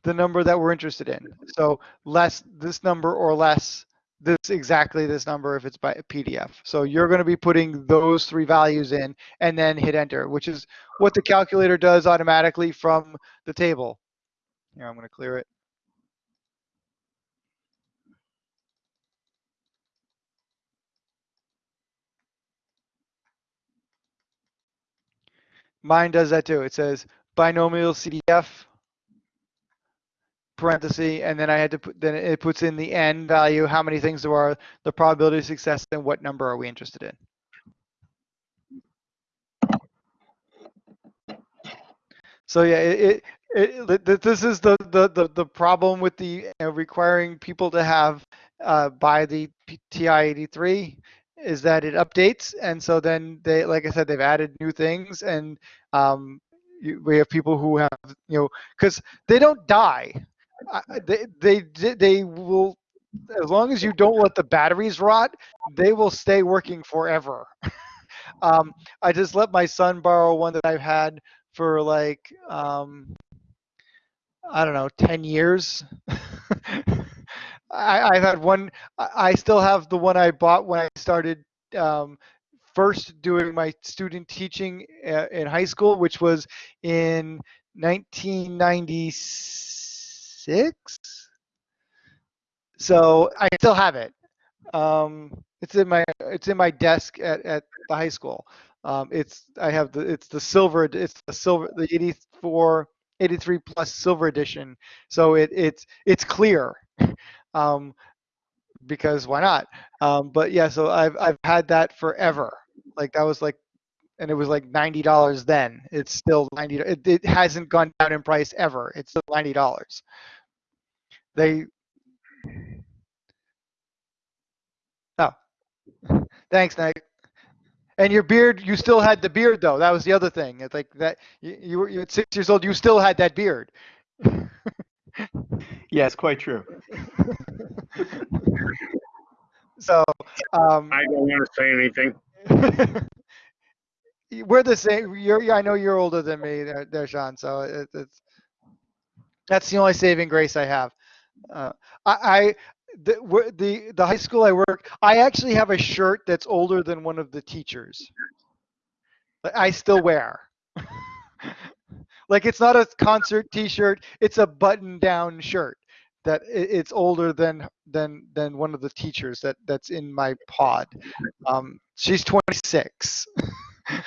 the number that we're interested in. So less this number or less this exactly this number if it's by a PDF. So you're going to be putting those three values in and then hit enter, which is what the calculator does automatically from the table. Here, I'm going to clear it. Mine does that too. It says binomial CDF parenthesis, and then I had to put, then it puts in the n value, how many things there are, the probability of success, and what number are we interested in. So yeah, it, it, it this is the, the, the, the problem with the uh, requiring people to have uh, by the TI-83 is that it updates, and so then they, like I said, they've added new things, and um, you, we have people who have, you know, because they don't die. They, they, they will, as long as you don't let the batteries rot, they will stay working forever. um, I just let my son borrow one that I've had for like, um, I don't know, 10 years. I, I've had one. I still have the one I bought when I started um, first doing my student teaching in high school, which was in 1996. So I still have it. Um, it's in my it's in my desk at, at the high school. Um, it's I have the it's the silver it's the silver the 84 83 plus silver edition. So it it's it's clear um, because why not? Um, but yeah, so I've I've had that forever. Like that was like, and it was like ninety dollars then. It's still ninety. It, it hasn't gone down in price ever. It's still ninety dollars. They. Oh, thanks, Nick. And your beard, you still had the beard though. That was the other thing. It's like that. You, you were at six years old. You still had that beard. Yes, quite true. so um, I don't want to say anything. we're the same. You're, I know you're older than me, there, there Sean. So it, it's that's the only saving grace I have. Uh, I, I the, the the high school I work, I actually have a shirt that's older than one of the teachers. But I still wear. like it's not a concert T-shirt; it's a button-down shirt that it's older than than than one of the teachers that that's in my pod. Um, she's 26.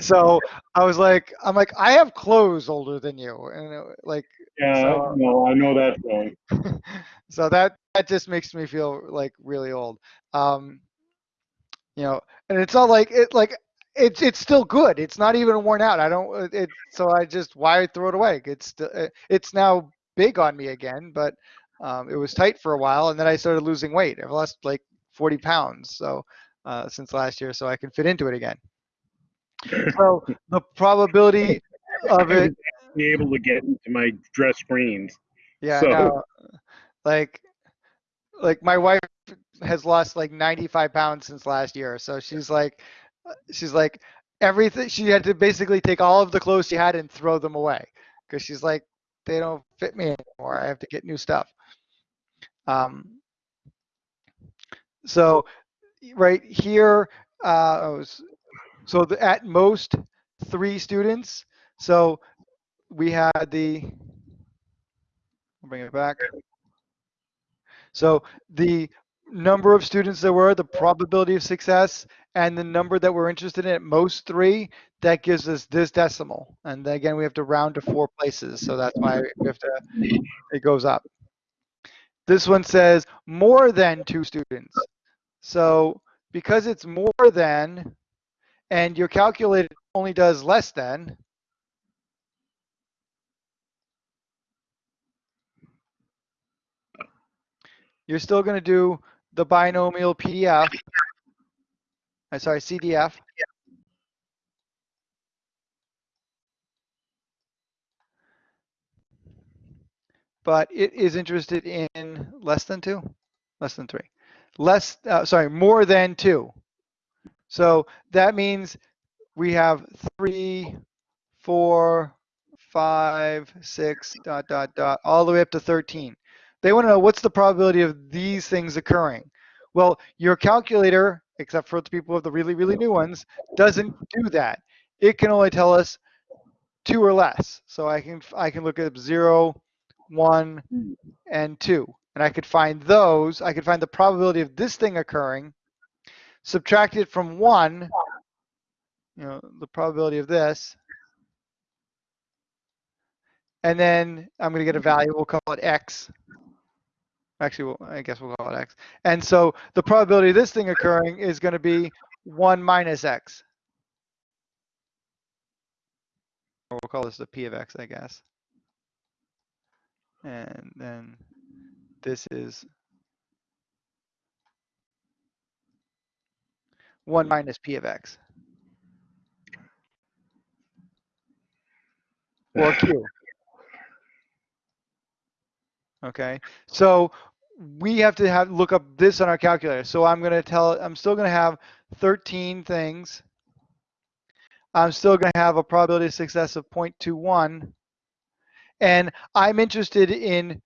so I was like, I'm like, I have clothes older than you, and it, like, yeah, so, no, I know that feeling. so that that just makes me feel like really old. Um, you know, and it's all like it like it's it's still good. It's not even worn out. I don't. Uh, it so I just why throw it away? It's uh, it's now big on me again, but um, it was tight for a while, and then I started losing weight. I've lost like 40 pounds so uh, since last year, so I can fit into it again. So the probability of it be able to get into my dress greens. Yeah, so. no, like like my wife has lost like 95 pounds since last year, so she's like she's like everything she had to basically take all of the clothes she had and throw them away because she's like they don't fit me anymore i have to get new stuff. Um, so right here uh, was, so the, at most three students so we had the I'll bring it back. So the number of students there were the probability of success and the number that we're interested in at most three, that gives us this decimal. And then again, we have to round to four places. So that's why we have to, it goes up. This one says more than two students. So because it's more than, and your calculator only does less than, you're still going to do the binomial PDF I'm sorry, CDF. but it is interested in less than two, less than three, less, uh, sorry, more than two. So that means we have three, four, five, six, dot, dot, dot, all the way up to 13. They want to know what's the probability of these things occurring. Well, your calculator, except for the people with the really, really new ones, doesn't do that. It can only tell us two or less. So I can I can look at zero, one, and two, and I could find those. I could find the probability of this thing occurring, subtract it from one, you know, the probability of this, and then I'm going to get a value. We'll call it x. Actually, we'll, I guess we'll call it x. And so the probability of this thing occurring is going to be 1 minus x. We'll call this the p of x, I guess. And then this is 1 minus p of x. Or q. Okay, so we have to have look up this on our calculator. So I'm going to tell I'm still going to have 13 things. I'm still going to have a probability of success of 0.21. And I'm interested in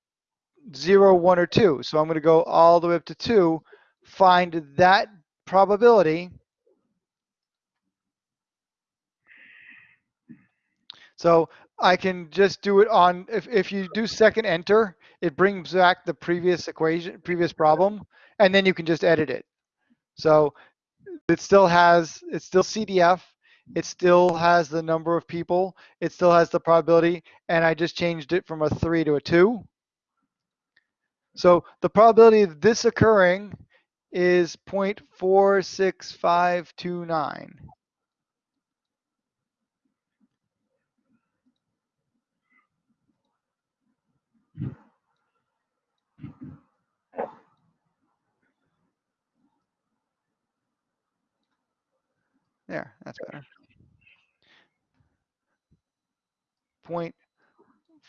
0, 1, or 2. So I'm going to go all the way up to 2, find that probability. So I can just do it on, if, if you do second enter, it brings back the previous equation, previous problem, and then you can just edit it. So it still has, it's still CDF, it still has the number of people, it still has the probability, and I just changed it from a three to a two. So the probability of this occurring is 0.46529. There, that's better. Point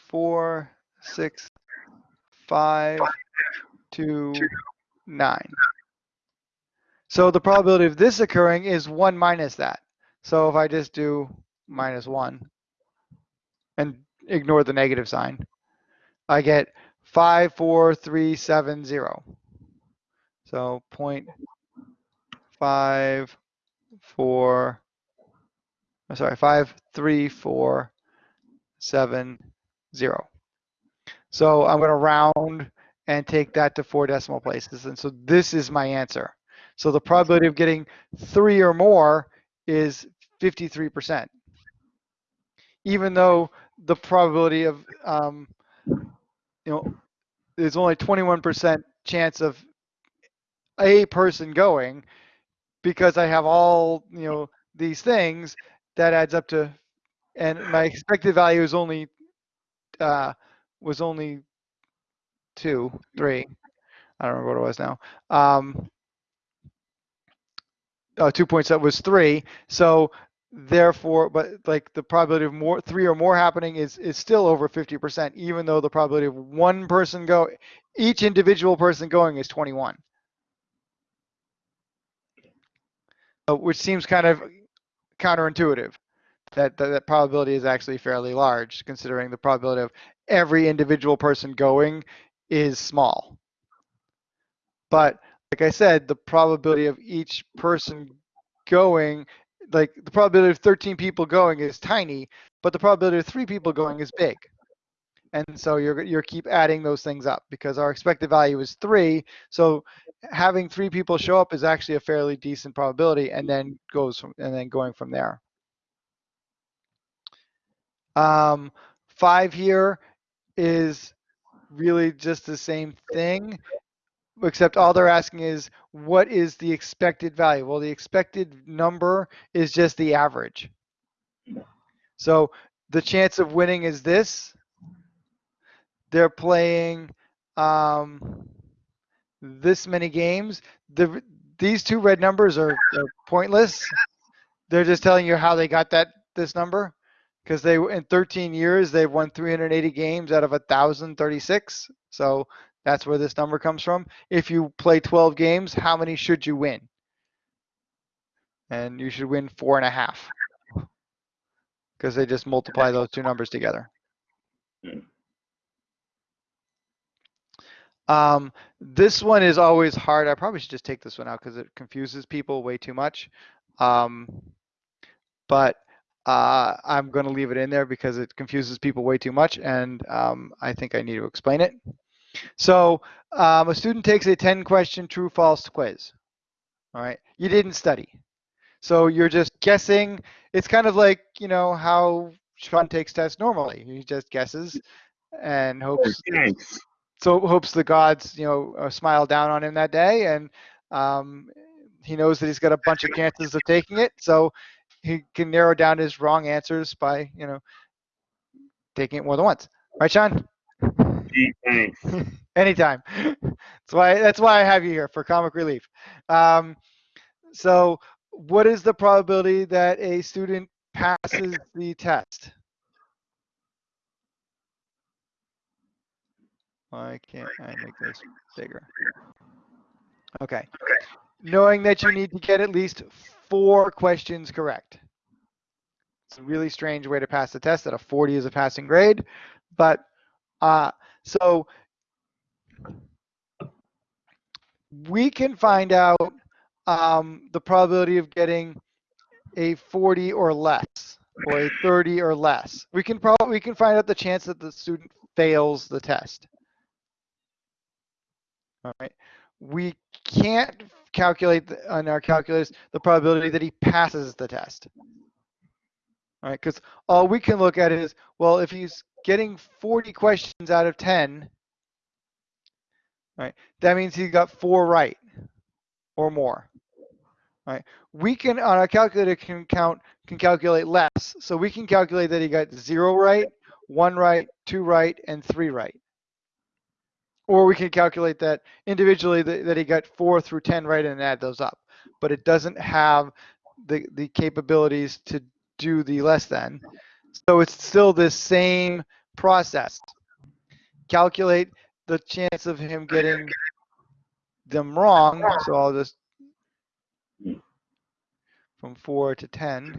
four six five two nine. So the probability of this occurring is one minus that. So if I just do minus one and ignore the negative sign, I get five, four, three, seven, zero. So point five, four, I'm sorry, five, three, four, seven, zero. So I'm going to round and take that to four decimal places. And so this is my answer. So the probability of getting three or more is 53%. Even though the probability of, um, you know, there's only 21% chance of a person going, because I have all, you know, these things, that adds up to, and my expected value is only, uh, was only two, three. I don't remember what it was now. Um, uh, two points that was three. So therefore, but like the probability of more three or more happening is is still over 50%, even though the probability of one person go, each individual person going is 21. Uh, which seems kind of counterintuitive. That, that that probability is actually fairly large, considering the probability of every individual person going is small. But like I said, the probability of each person going, like the probability of 13 people going is tiny, but the probability of three people going is big. And so you're you're keep adding those things up because our expected value is three. So having three people show up is actually a fairly decent probability, and then goes from and then going from there. Um, five here is really just the same thing, except all they're asking is what is the expected value? Well, the expected number is just the average. So the chance of winning is this. They're playing um, this many games. The, these two red numbers are, are pointless. They're just telling you how they got that this number because they in 13 years they've won 380 games out of 1036 so that's where this number comes from if you play 12 games how many should you win and you should win four and a half because they just multiply those two numbers together Hmm. Um, this one is always hard i probably should just take this one out because it confuses people way too much um, but uh, I'm going to leave it in there because it confuses people way too much, and um, I think I need to explain it. So um, a student takes a 10 question true false quiz. All right, you didn't study. So you're just guessing. It's kind of like, you know, how Sean takes tests normally. He just guesses and hopes Thanks. So hopes the gods, you know, uh, smile down on him that day, and um, he knows that he's got a bunch of chances of taking it. So he can narrow down his wrong answers by, you know, taking it more than once. Right, Sean? Thanks. Anytime. That's why that's why I have you here for comic relief. Um, so, what is the probability that a student passes the test? Why can't I make this bigger? Okay. Knowing that you need to get at least four questions correct. It's a really strange way to pass the test that a 40 is a passing grade, but uh, so we can find out um, the probability of getting a 40 or less or a 30 or less. We can probably we can find out the chance that the student fails the test. All right. We can't calculate on our calculus the probability that he passes the test. All right, because all we can look at is, well, if he's getting 40 questions out of 10, right, that means he got four right or more. Right. We can on our calculator can count can calculate less. So we can calculate that he got zero right, one right, two right, and three right. Or we can calculate that individually that, that he got four through 10 right and add those up. But it doesn't have the, the capabilities to do the less than. So it's still the same process. Calculate the chance of him getting them wrong. So I'll just from four to 10.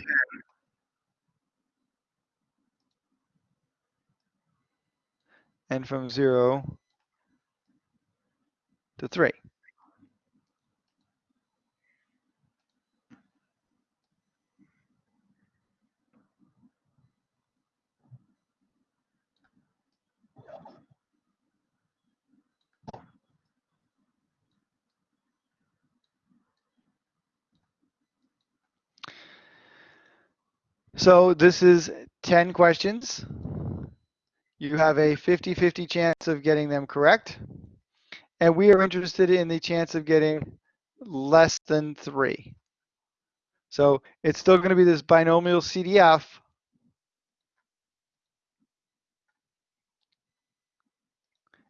And from zero to three. So this is 10 questions. You have a 50-50 chance of getting them correct. And we are interested in the chance of getting less than three. So it's still going to be this binomial CDF.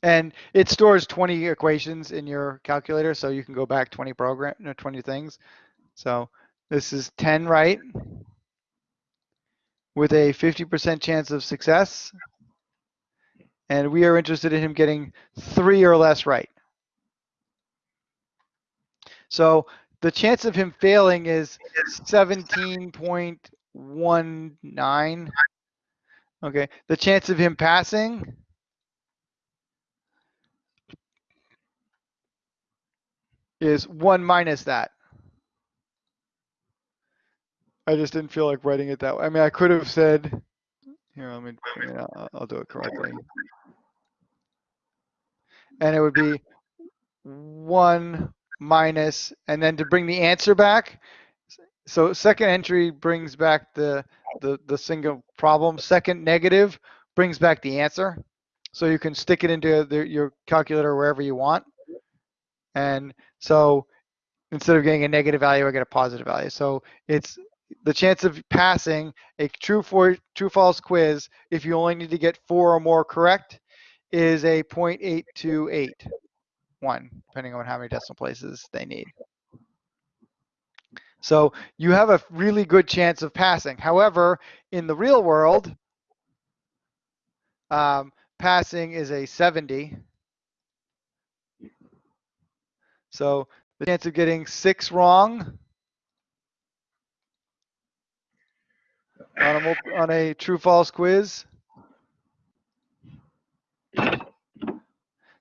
And it stores 20 equations in your calculator, so you can go back 20 program, no, 20 things. So this is 10 right with a 50% chance of success. And we are interested in him getting three or less right. So the chance of him failing is 17.19. Okay, the chance of him passing is one minus that. I just didn't feel like writing it that way. I mean, I could have said, here, let me, I'll, I'll do it correctly. And it would be one minus, and then to bring the answer back. So second entry brings back the, the, the single problem. Second negative brings back the answer. So you can stick it into the, your calculator wherever you want. And so instead of getting a negative value, I get a positive value. So it's the chance of passing a true for true false quiz if you only need to get four or more correct is a 0.828 one depending on how many decimal places they need So you have a really good chance of passing. However, in the real world, um, passing is a 70. So the chance of getting six wrong on a, on a true false quiz.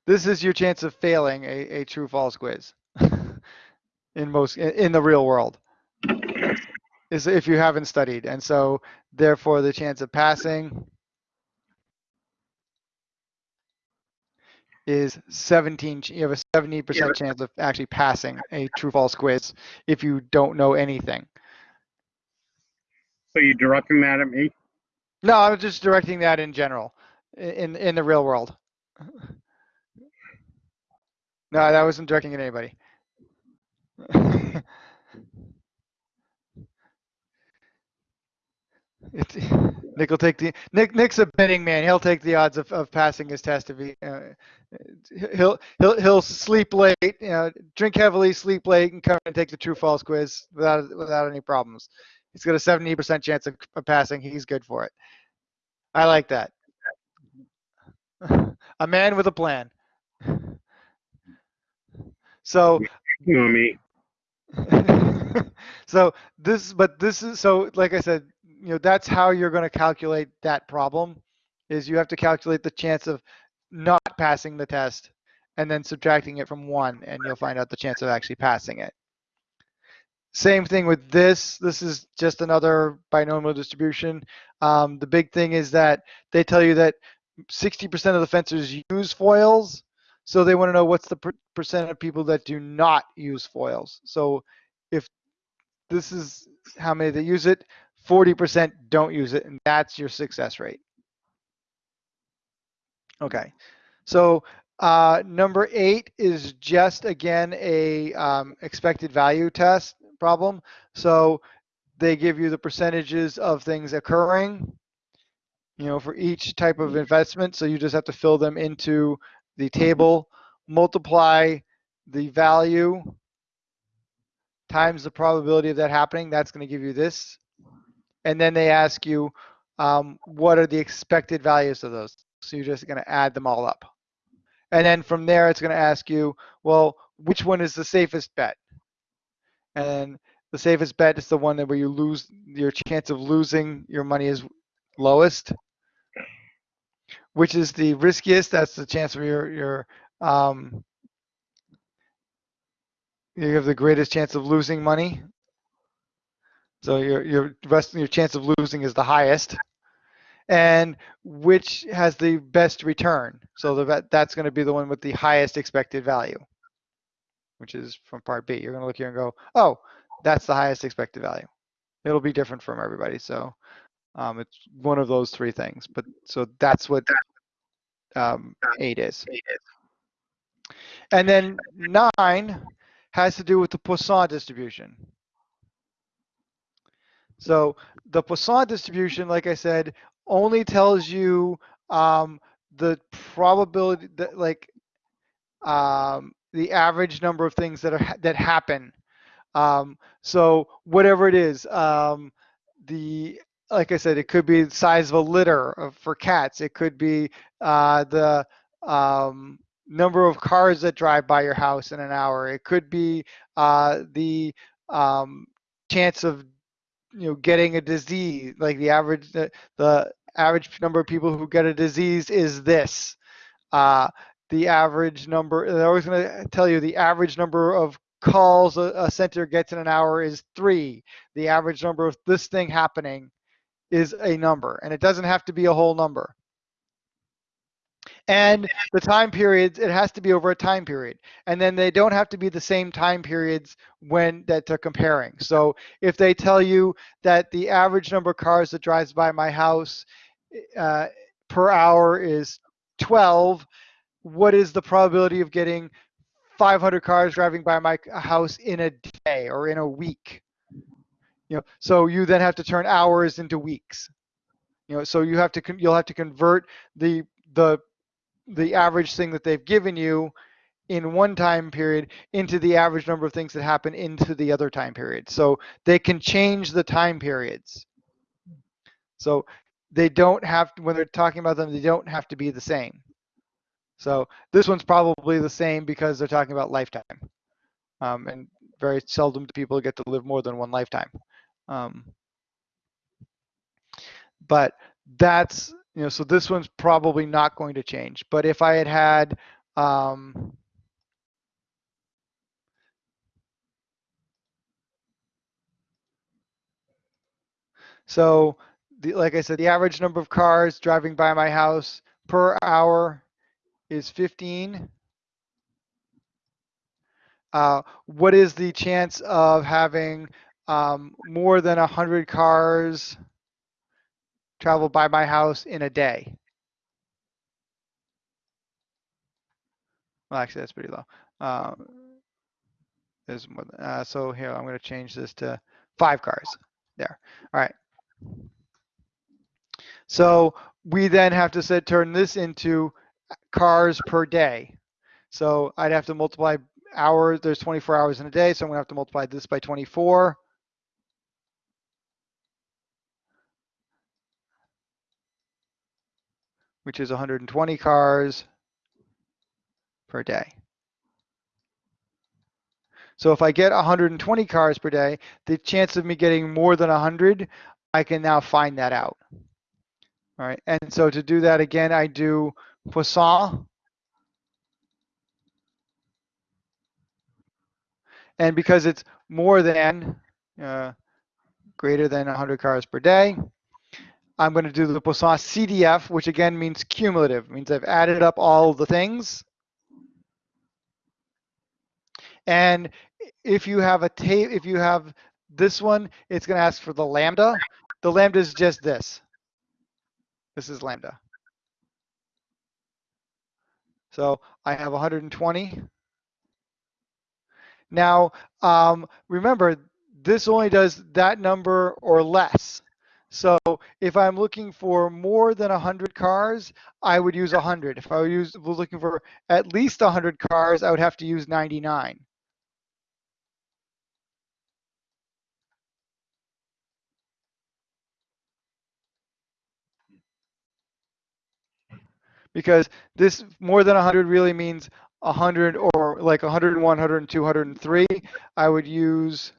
This is your chance of failing a, a true false quiz in most in, the real world is if you haven't studied. And so therefore the chance of passing is 17 you have a 70% chance of actually passing a true false quiz if you don't know anything. So you're directing that at me? no i'm just directing that in general in in the real world no that wasn't directing at anybody It's, Nick will take the Nick. Nick's a betting man. He'll take the odds of, of passing his test if he. Uh, he'll he'll he'll sleep late, you know, drink heavily, sleep late, and come and take the true false quiz without without any problems. He's got a seventy percent chance of, of passing. He's good for it. I like that. a man with a plan. So You know me. so this but this is so like i said you know that's how you're going to calculate that problem is you have to calculate the chance of not passing the test and then subtracting it from one and you'll find out the chance of actually passing it. Same thing with this. This is just another binomial distribution. Um, the big thing is that they tell you that 60% of the fencers use foils so they want to know what's the per- percent of people that do not use foils. So if this is how many that use it, 40% don't use it, and that's your success rate. Okay, so uh, number eight is just again a um, expected value test problem. So they give you the percentages of things occurring, you know, for each type of investment. So you just have to fill them into the table, multiply the value times the probability of that happening. That's going to give you this. And then they ask you, um, what are the expected values of those? So you're just going to add them all up. And then from there, it's going to ask you, well, which one is the safest bet? And the safest bet is the one that where you lose, your chance of losing your money is lowest which is the riskiest. That's the chance where you're, you're um, you have the greatest chance of losing money. So your your rest your chance of losing is the highest, and which has the best return. So the that's going to be the one with the highest expected value, which is from part B. You're going to look here and go, oh, that's the highest expected value. It'll be different from everybody. So um, it's one of those three things. But so that's what um, eight is. And then nine has to do with the Poisson distribution. So the Poisson distribution, like I said, only tells you um, the probability that like um, the average number of things that are that happen. Um, so whatever it is, um, the like I said, it could be the size of a litter of, for cats. It could be uh, the um, number of cars that drive by your house in an hour. It could be uh, the um, chance of you know getting a disease. Like the average the, the average number of people who get a disease is this. Uh, the average number. They're always going to tell you the average number of calls a, a center gets in an hour is three. The average number of this thing happening is a number, and it doesn't have to be a whole number. And the time periods, it has to be over a time period. And then they don't have to be the same time periods when that they're comparing. So if they tell you that the average number of cars that drives by my house uh, per hour is 12, what is the probability of getting 500 cars driving by my house in a day or in a week? You know, so you then have to turn hours into weeks. You know, so you have to you'll have to convert the the the average thing that they've given you in one time period into the average number of things that happen into the other time period. So they can change the time periods. So they don't have to, when they're talking about them, they don't have to be the same. So this one's probably the same because they're talking about lifetime. Um, and very seldom do people get to live more than one lifetime. Um, but that's, you know, so this one's probably not going to change. But if I had had, um, so the, like I said, the average number of cars driving by my house per hour is 15. Uh, what is the chance of having um, more than 100 cars travel by my house in a day? Well, actually, that's pretty low. Um, there's more than, uh, so here, I'm going to change this to five cars there. All right. So we then have to set, turn this into cars per day. So I'd have to multiply hours, there's 24 hours in a day, so I'm gonna have to multiply this by 24. Which is 120 cars per day. So if I get 120 cars per day, the chance of me getting more than 100, I can now find that out. All right, and so to do that again, I do Poisson. And because it's more than, uh, greater than 100 cars per day, I'm going to do the Poisson CDF, which again means cumulative. It means I've added up all the things. And if you have a tape, if you have this one, it's going to ask for the lambda. The lambda is just this. This is lambda. So I have 120. Now, um, remember, this only does that number or less. So if I'm looking for more than 100 cars, I would use 100. If I was looking for at least 100 cars, I would have to use 99. because this more than 100 really means 100 or like 101, 102, 103. I would use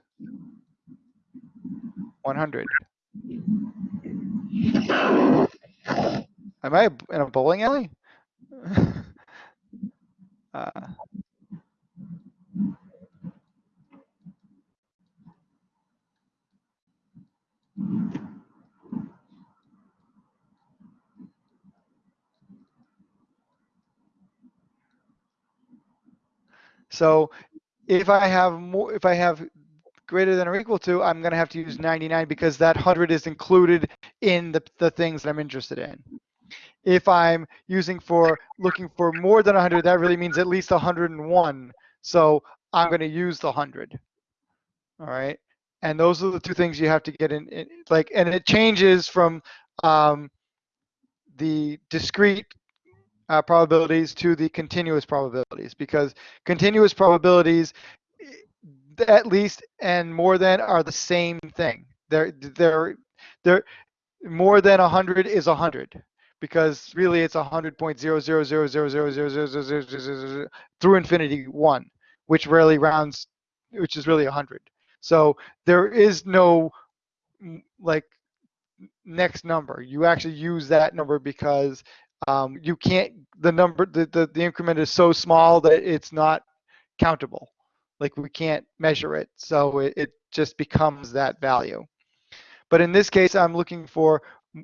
100. Am I in a bowling alley? uh, So if I have more, if I have greater than or equal to, I'm going to have to use 99 because that 100 is included in the, the things that I'm interested in. If I'm using for looking for more than 100, that really means at least 101. So I'm going to use the 100. All right. And those are the two things you have to get in, in like, and it changes from um, the discrete uh, probabilities to the continuous probabilities because continuous probabilities at least and more than are the same thing. They're they're they're more than 100 is 100 because really it's 100.000000000 through infinity 1 which rarely rounds which is really 100 so there is no like next number you actually use that number because um, you can't the number the, the the increment is so small that it's not countable like we can't measure it so it, it just becomes that value. But in this case i'm looking for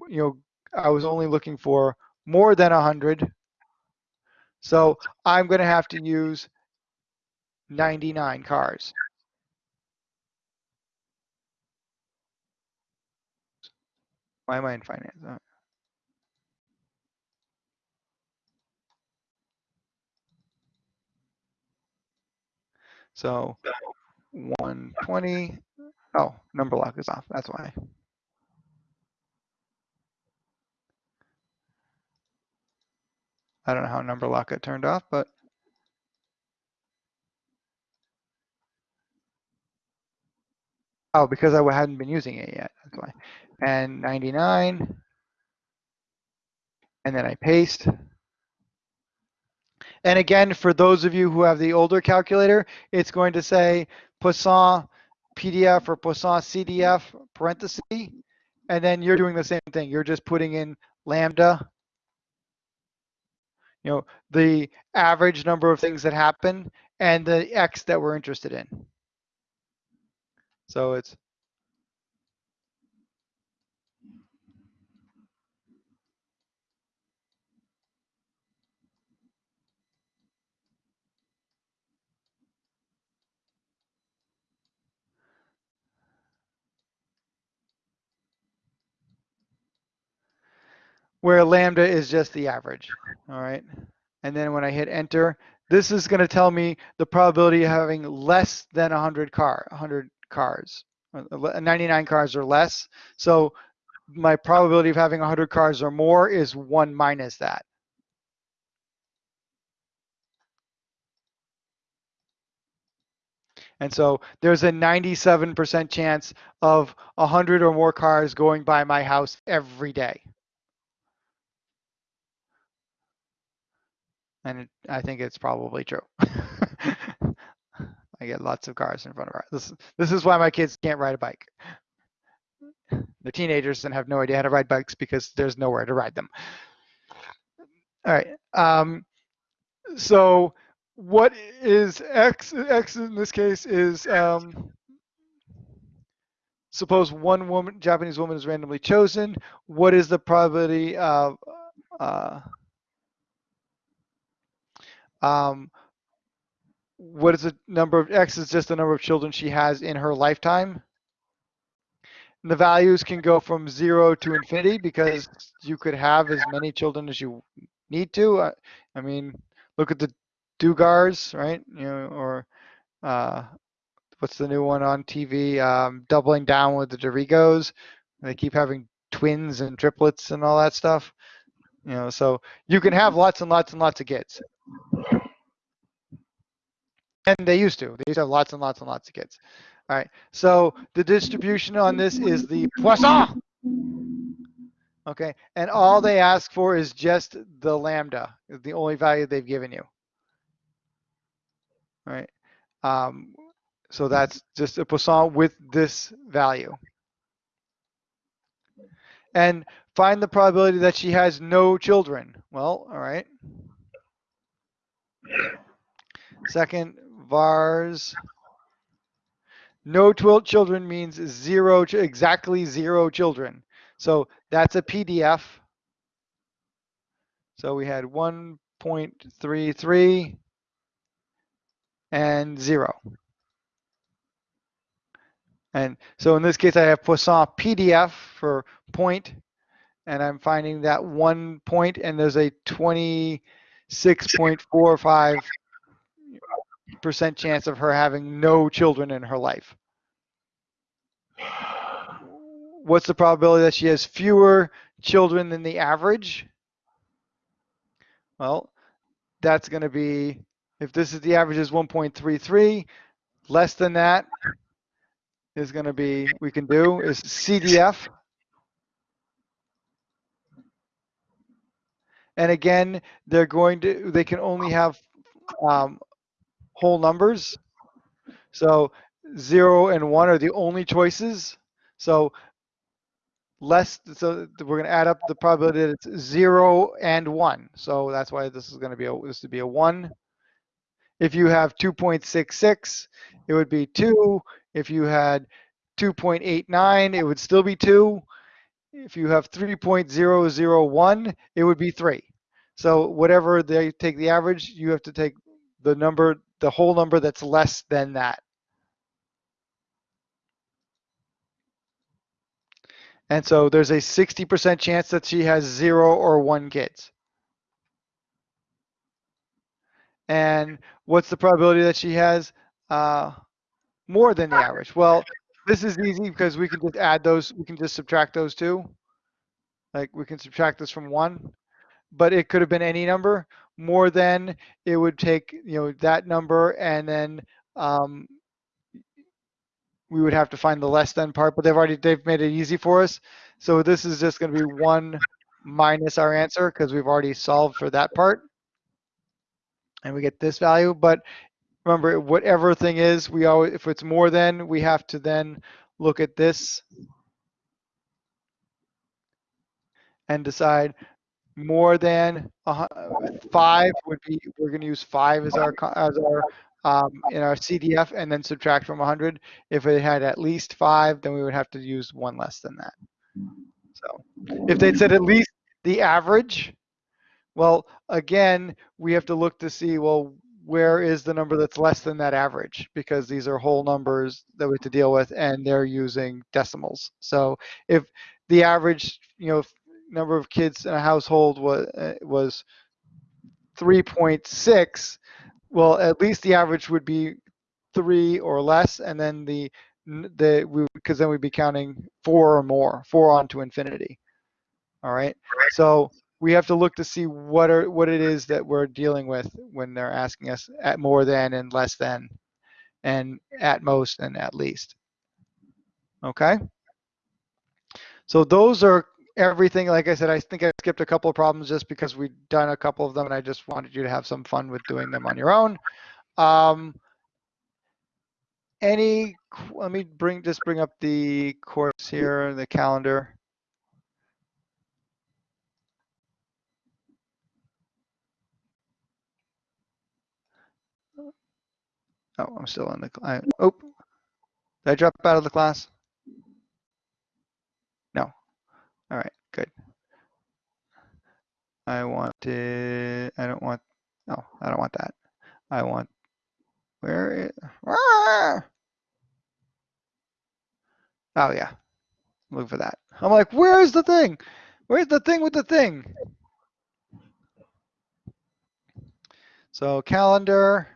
you know i was only looking for more than 100 so i'm going to have to use 99 cars. Why am i in finance uh, So 120, oh, number lock is off, that's why. I don't know how number lock got turned off, but Oh, because I hadn't been using it yet. That's why. And 99. And then I paste. And again, for those of you who have the older calculator, it's going to say Poisson PDF or Poisson CDF parenthesis. And then you're doing the same thing. You're just putting in lambda, you know, the average number of things that happen and the X that we're interested in. So it's where lambda is just the average, all right? And then when I hit enter, this is gonna tell me the probability of having less than 100 car, 100 cars, uh, 99 cars or less. So my probability of having 100 cars or more is one minus that. And so there's a 97% chance of 100 or more cars going by my house every day. And it, I think it's probably true. I get lots of cars in front of our this this is why my kids can't ride a bike. They're teenagers and have no idea how to ride bikes because there's nowhere to ride them. All right. Um, so what is X? X in this case is um, suppose one woman, Japanese woman, is randomly chosen. What is the probability of uh, um, what is the number of X is just the number of children she has in her lifetime. And the values can go from zero to infinity because you could have as many children as you need to. I, I mean, look at the Duggars, right? You know, or uh, what's the new one on TV? Um, doubling down with the Derricos. They keep having twins and triplets and all that stuff. You know, so you can have lots and lots and lots of kids. And they used to. They used to have lots and lots and lots of kids. All right. So the distribution on this is the Poisson. Okay. And all they ask for is just the lambda, the only value they've given you. All right. Um, so that's just a Poisson with this value. And find the probability that she has no children. Well, all right. Second, vars. No twilt children means zero, exactly zero children. So that's a PDF. So we had 1.33 and zero. And so in this case, I have Poisson PDF for point, and I'm finding that one point, and there's a 26.45 percent chance of her having no children in her life. What's the probability that she has fewer children than the average? Well, that's going to be, if this is the average is 1.33, less than that is going to be, we can do, is CDF. And again, they're going to, they can only have um, whole numbers. So zero and one are the only choices. So less, so we're gonna add up the probability that it's zero and one. So that's why this is gonna be, a this would be a one. If you have 2.66, it would be two. If you had 2.89, it would still be two. If you have 3.001, it would be three. So whatever they take the average, you have to take the number the whole number that's less than that. And so there's a 60% chance that she has zero or one kids. And what's the probability that she has uh, more than the average? Well, this is easy because we can just add those, we can just subtract those two. Like we can subtract this from one, but it could have been any number more than it would take you know that number and then um, we would have to find the less than part, but they've already, they've made it easy for us. So this is just gonna be one minus our answer because we've already solved for that part. And we get this value, but remember, whatever thing is, we always, if it's more than, we have to then look at this and decide more than hu- five would be, we're gonna use five as our, as our, um, in our CDF and then subtract from hundred. If it had at least five, then we would have to use one less than that. So if they'd said at least the average, well, again, we have to look to see, well, where is the number that's less than that average? Because these are whole numbers that we have to deal with and they're using decimals. So if the average, you know, number of kids in a household uh, was, was 3.6, well, at least the average would be three or less, and then the, the, we, because then we'd be counting four or more, four on to infinity. All right, so we have to look to see what are, what it is that we're dealing with when they're asking us at more than and less than, and at most and at least. Okay? So those are everything. Like I said, I think I skipped a couple of problems just because we've done a couple of them and I just wanted you to have some fun with doing them on your own. Um, any, let me bring, just bring up the course here, the calendar. Oh, I'm still in the, I, oh, did I drop out of the class? No. All right, good. I want to, I don't want, no, I don't want that. I want, where, i- ah! Oh, yeah. Look for that. I'm like, where's the thing? Where's the thing with the thing? So calendar.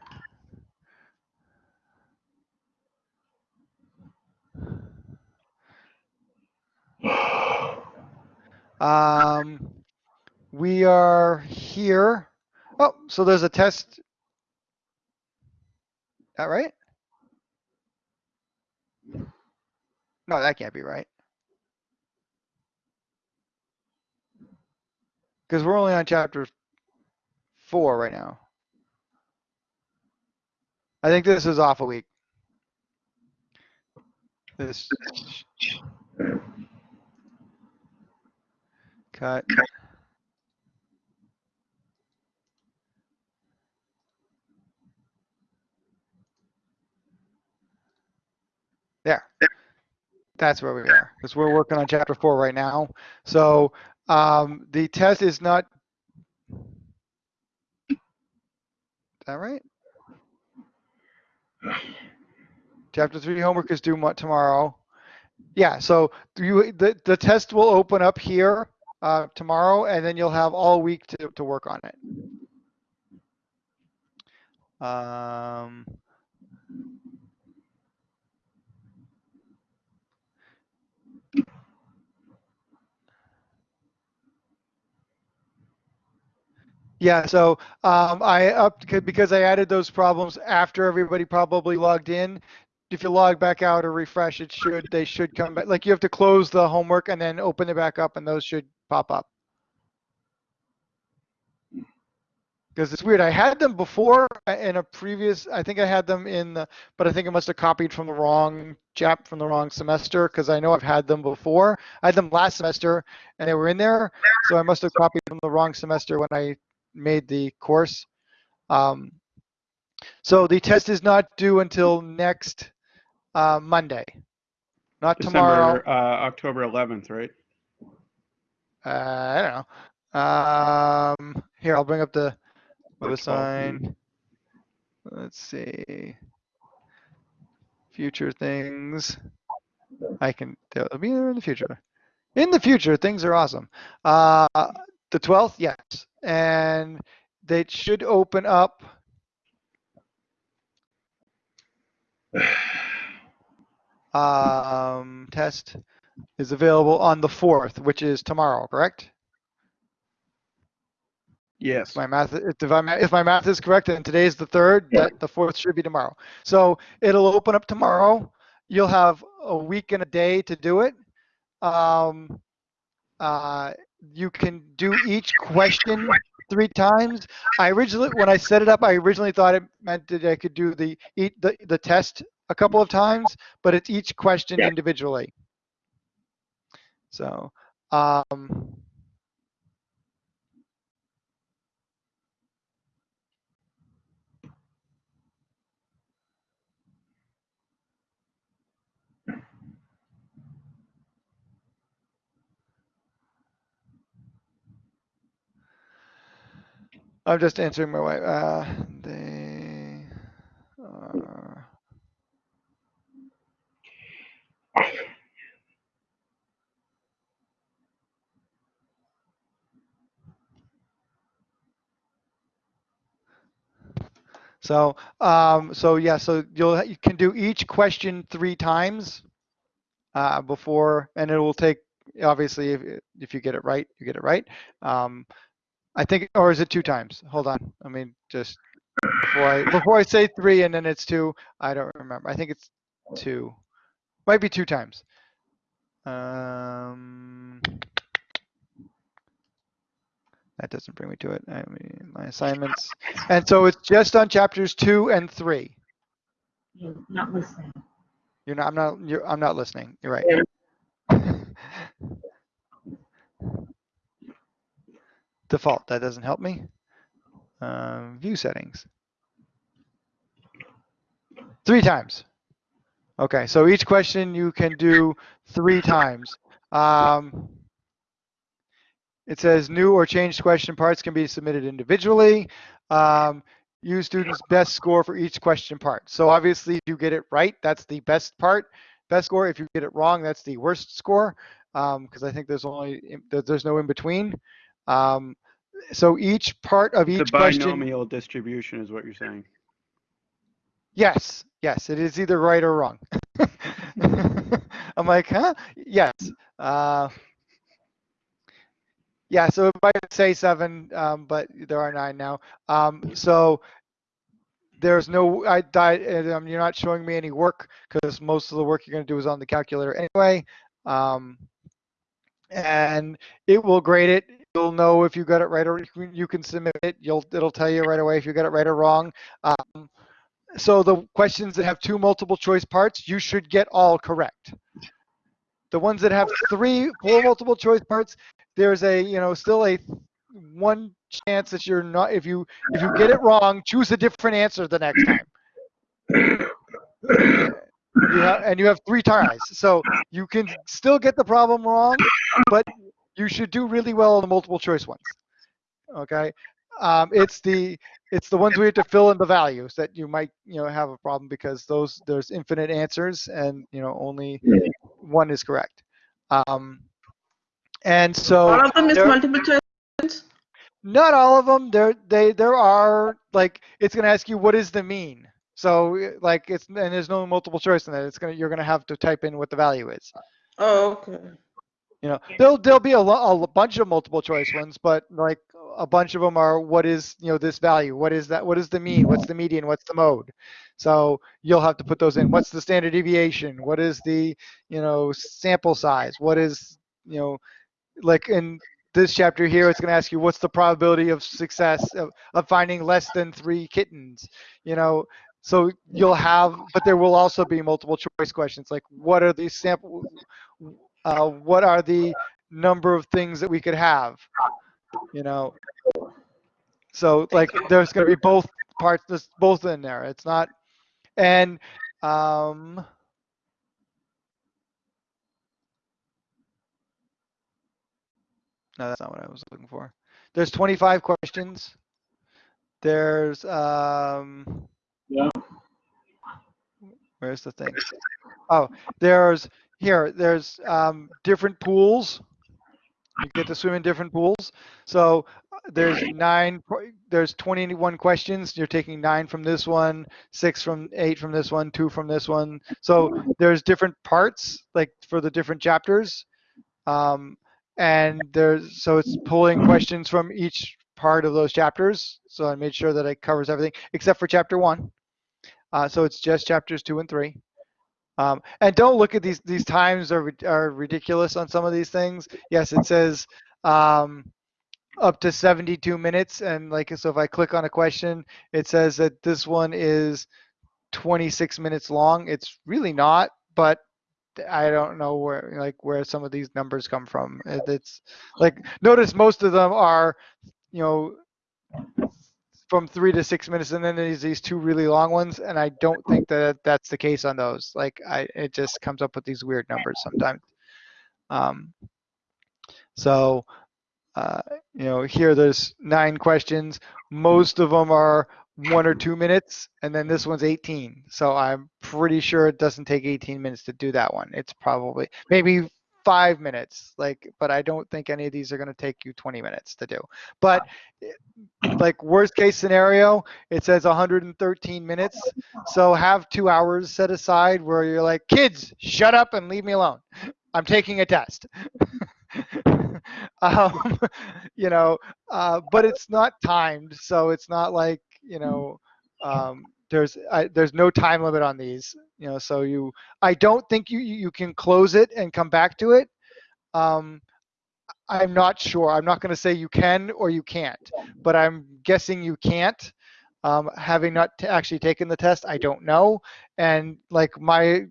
Um, we are here. Oh, so there's a test. That right? No, that can't be right. Because we're only on chapter four right now. I think this is off a week. This. Cut. There. That's where we are, because we're working on chapter four right now. So, um, the test is not. Is that right? Chapter three homework is due tomorrow. Yeah, so you, the, the test will open up here, uh, tomorrow, and then you'll have all week to, to work on it. Um. Yeah, so um, I up because I added those problems after everybody probably logged in. If you log back out or refresh, it should they should come back. Like you have to close the homework and then open it back up, and those should pop up. Because it's weird. I had them before uh, in a previous. I think I had them in the, but I think I must have copied from the wrong chap from the wrong semester because I know I've had them before. I had them last semester and they were in there, so I must have copied from the wrong semester when I made the course. Um, so the test is not due until next uh, Monday, not tomorrow. Uh, October 11th, right? Uh, I don't know. Um, here, I'll bring up the Or the 12th, sign. Let's see. Future things. I can, they'll be there in the future. In the future, things are awesome. Uh, the 12th, yes. And they should open up. Um, test is available on the 4th, which is tomorrow, correct? Yes. If my math, if my, if my math is correct, and today's the third, Yeah. the fourth should be tomorrow. So it'll open up tomorrow. you'll have a week and a day to do it. Um, uh, you can do each question three times. I originally, when I set it up, I originally thought it meant that I could do the the, the test a couple of times, but it's each question Yeah. individually. So, um, I'm just answering my wife. Uh, they are. So, um, so yeah, so you'll, you can do each question three times, uh, before, and it will take, obviously, if, if you get it right, you get it right. Um, I think, or is it two times? Hold on, I mean, just before I, before I say three and then it's two, I don't remember. I think it's two, might be two times. Um, that doesn't bring me to it. I mean, my assignments. And so it's just on chapters two and three. You're not listening. You're not, I'm not, you're, I'm not listening. You're right. Default, that doesn't help me. Um, view settings. Three times. Okay, so each question you can do three times. Um, it says new or changed question parts can be submitted individually. Um, use students' best score for each question part. So obviously, if you get it right, that's the best part, best score. If you get it wrong, that's the worst score. Because I think there's only there's no in between. Um, so each part of The each question. binomial distribution is what you're saying. Yes, yes, it is either right or wrong. I'm like, huh? Yes. Uh, yeah, so it might say seven, um, but there are nine now. Um, so there's no, I, um, you're not showing me any work because most of the work you're going to do is on the calculator anyway. Um, and it will grade it. You'll know if you got it right or you can- submit it. You'll, it'll tell you right away if you got it right or wrong. Um, so the questions that have two multiple choice parts, you should get all correct. The ones that have three, four multiple choice parts, there's a, you know, still a one chance that you're not, if you, if you get it wrong, choose a different answer the next time. You have, and you have three tries. So you can still get the problem wrong, but you should do really well on the multiple choice ones. Okay? Um, it's the, it's the ones we you have to fill in the values that you might, you know, have a problem because those, there's infinite answers and, you know, only one is correct. Um, and so All of them is multiple choice? not all of them. There, they, there are like it's going to ask you what is the mean. So like it's and there's no multiple choice in that. It's gonna you're gonna have to type in what the value is. Oh, okay. You know, there'll there'll be a, a bunch of multiple choice ones, but like a bunch of them are what is you know this value? What is that? What is the mean? What's the median? What's the mode? So you'll have to put those in. What's the standard deviation? What is the you know sample size? What is you know like in this chapter here, it's going to ask you what's the probability of success of, of finding less than three kittens. You know, so you'll have, but there will also be multiple choice questions like what are the sample, uh, what are the number of things that we could have, you know. So like there's going to be both parts, both in there. It's not, and um, no, that's not what I was looking for. There's 25 questions. There's um, Yeah. where's the thing? Oh, there's here. There's um, different pools. You get to swim in different pools. So uh, there's nine. There's 21 questions. You're taking nine from this one, six from eight from this one, two from this one. So there's different parts like for the different chapters. Um, and there's so it's pulling questions from each part of those chapters. So I made sure that it covers everything except for chapter one. Uh, so it's just chapters two and three. Um, and don't look at these, these times are, are ridiculous on some of these things. Yes, it says, um, up to 72 minutes. And like, so if I click on a question, it says that this one is 26 minutes long. It's really not, but I don't know where, like, where some of these numbers come from. It's like, notice most of them are, you know, from three to six minutes, and then there's these two really long ones, and I don't think that that's the case on those. Like, I, it just comes up with these weird numbers sometimes. Um, so, uh, you know, here there's nine questions. Most of them are one or two minutes, and then this one's 18. So I'm pretty sure it doesn't take 18 minutes to do that one. It's probably maybe five minutes, like, but I don't think any of these are going to take you 20 minutes to do. But like worst case scenario, it says 113 minutes. So have two hours set aside where you're like, kids, shut up and leave me alone. I'm taking a test. um, you know, uh, but it's not timed, so it's not like you know, um, there's I, there's no time limit on these. You know, so you, I don't think you you can close it and come back to it. Um, I'm not sure. I'm not going to say you can or you can't, but I'm guessing you can't. Um, having not t- actually taken the test, I don't know. And like my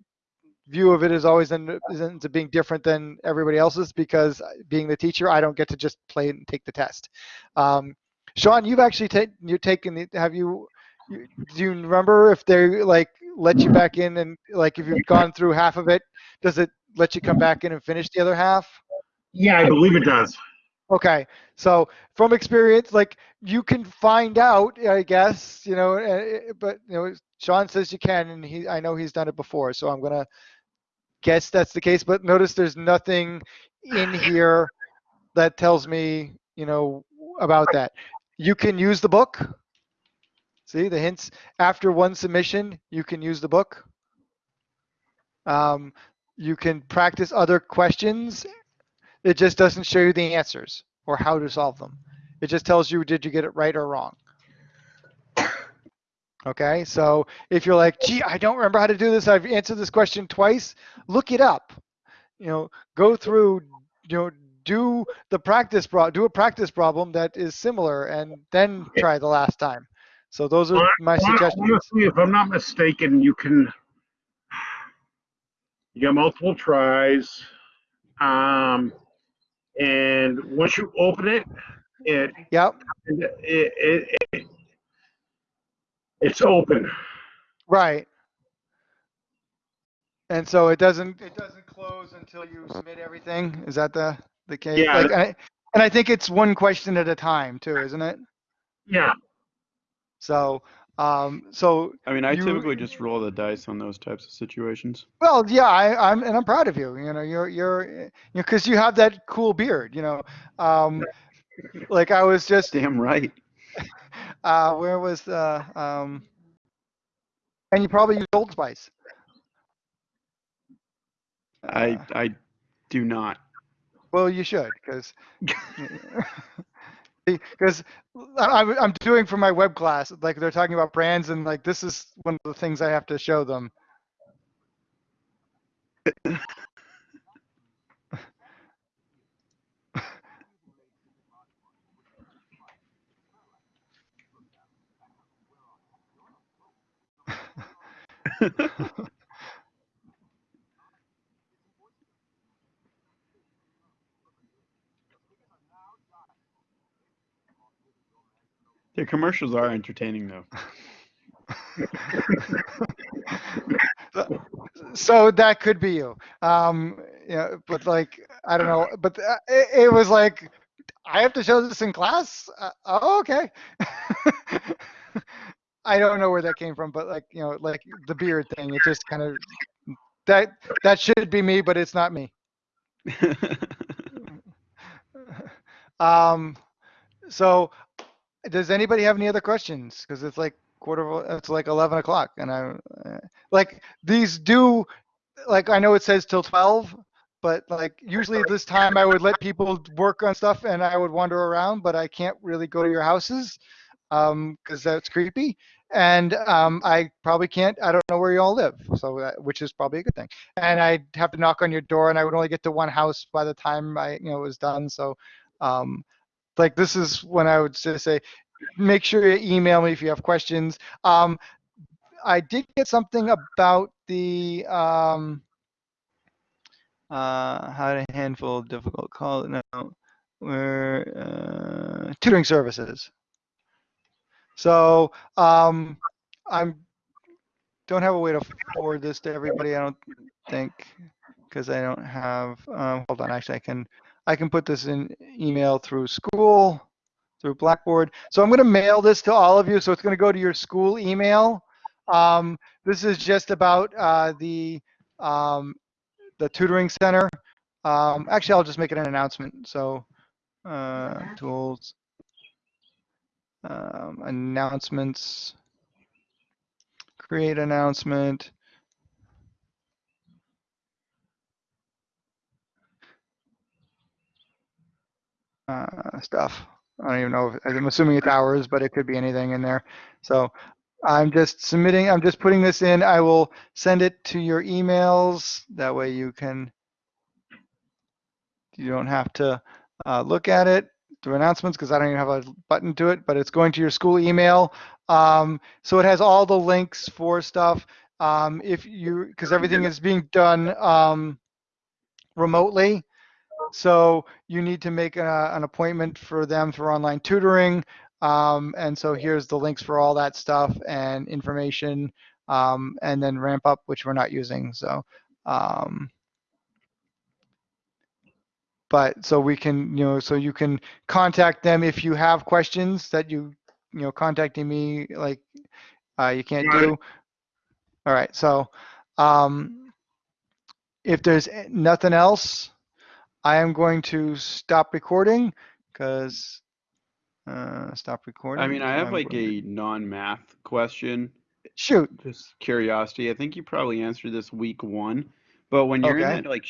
view of it is always in, is into being different than everybody else's because being the teacher, I don't get to just play and take the test. Um, Sean, you've actually taken you're taking the have you, you do you remember if they like let you back in and like if you've gone through half of it, does it let you come back in and finish the other half? Yeah, I believe it does. Okay, so from experience, like you can find out, I guess, you know, uh, but you know, Sean says you can, and he, I know he's done it before, so I'm gonna guess that's the case. But notice there's nothing in here that tells me, you know, about that. You can use the book. See the hints after one submission, you can use the book. Um, you can practice other questions it just doesn't show you the answers or how to solve them. It just tells you, did you get it right or wrong? Okay, so if you're like, gee, I don't remember how to do this, I've answered this question twice, look it up. You know, go through, you know, do the practice, pro- do a practice problem that is similar and then try the last time. So those are my suggestions. Honestly, if I'm not mistaken, you can, you got multiple tries. Um, and once you open it, it, Yep, it, it, it it's open. right. And so it doesn't, it doesn't close until you submit everything? Is that the, the case? Yeah. Like, and I- and I think it's one question at a time too, isn't it? Yeah. So, um, so, I mean, I You- typically just roll the dice on those types of situations. well, yeah, I, I'm, and I'm proud of you, you know, you're, you're, you know, cause you have that cool beard, you know, um, like I was just, Damn right. uh, where was, uh, um, and you probably use Old Spice. I Uh. I do not. Well, you should, cause, because I'm, I'm doing for my web class, like they're talking about brands and like, this is one of the things I have to show them. The commercials are entertaining though. so that could be you. Um, you know, but like, I don't know, but uh, it, it was like, I have to show this in class? Uh, oh, okay. I don't know where that came from, but like, you know, like the beard thing, it just kind of, that, that should be me, but it's not me. Um, so does anybody have any other questions? Cause it's like quarter, it's like 11 o'clock and I, uh, like these do, like, I know it says till 12, but like usually at this time I would let people work on stuff and I would wander around, but I can't really go to your houses. Um, cause that's creepy. and um, I probably can't. I don't know where you all live, so that, which is probably a good thing. And I'd have to knock on your door, and I would only get to one house by the time I, you know, was done. So, um, like this is when I would say, make sure you email me if you have questions. Um, I did get something about the um, uh, how to handle difficult calls. No, where uh, tutoring services. So um, I'm don't have a way to forward this to everybody. I don't think because I don't have. Um, hold on, actually, I can I can put this in email through school through Blackboard. So I'm going to mail this to all of you. So it's going to go to your school email. Um, this is just about uh, the um, the tutoring center. Um, actually, I'll just make it an announcement. So uh, tools, um, announcements, create announcement. Uh, stuff. I don't even know. If, I'm assuming it's hours, but it could be anything in there. So I'm just submitting, I'm just putting this in. I will send it to your emails. That way you can, you don't have to uh, look at it through announcements because I don't even have a button to it, but it's going to your school email. Um, so it has all the links for stuff. Um, if you, because everything is being done um, remotely. So you need to make a, an appointment for them for online tutoring. Um, and so here's the links for all that stuff and information, um, and then ramp up, which we're not using. So, um, but so we can, you know, so you can contact them if you have questions that you, you know, contacting me like uh, you can't do. All right. So, um, if there's nothing else, I am going to stop recording because uh, stop recording. I mean, I have I'm like a non-math question. shoot. Just curiosity. I think you probably answered this week one, but when you're in that like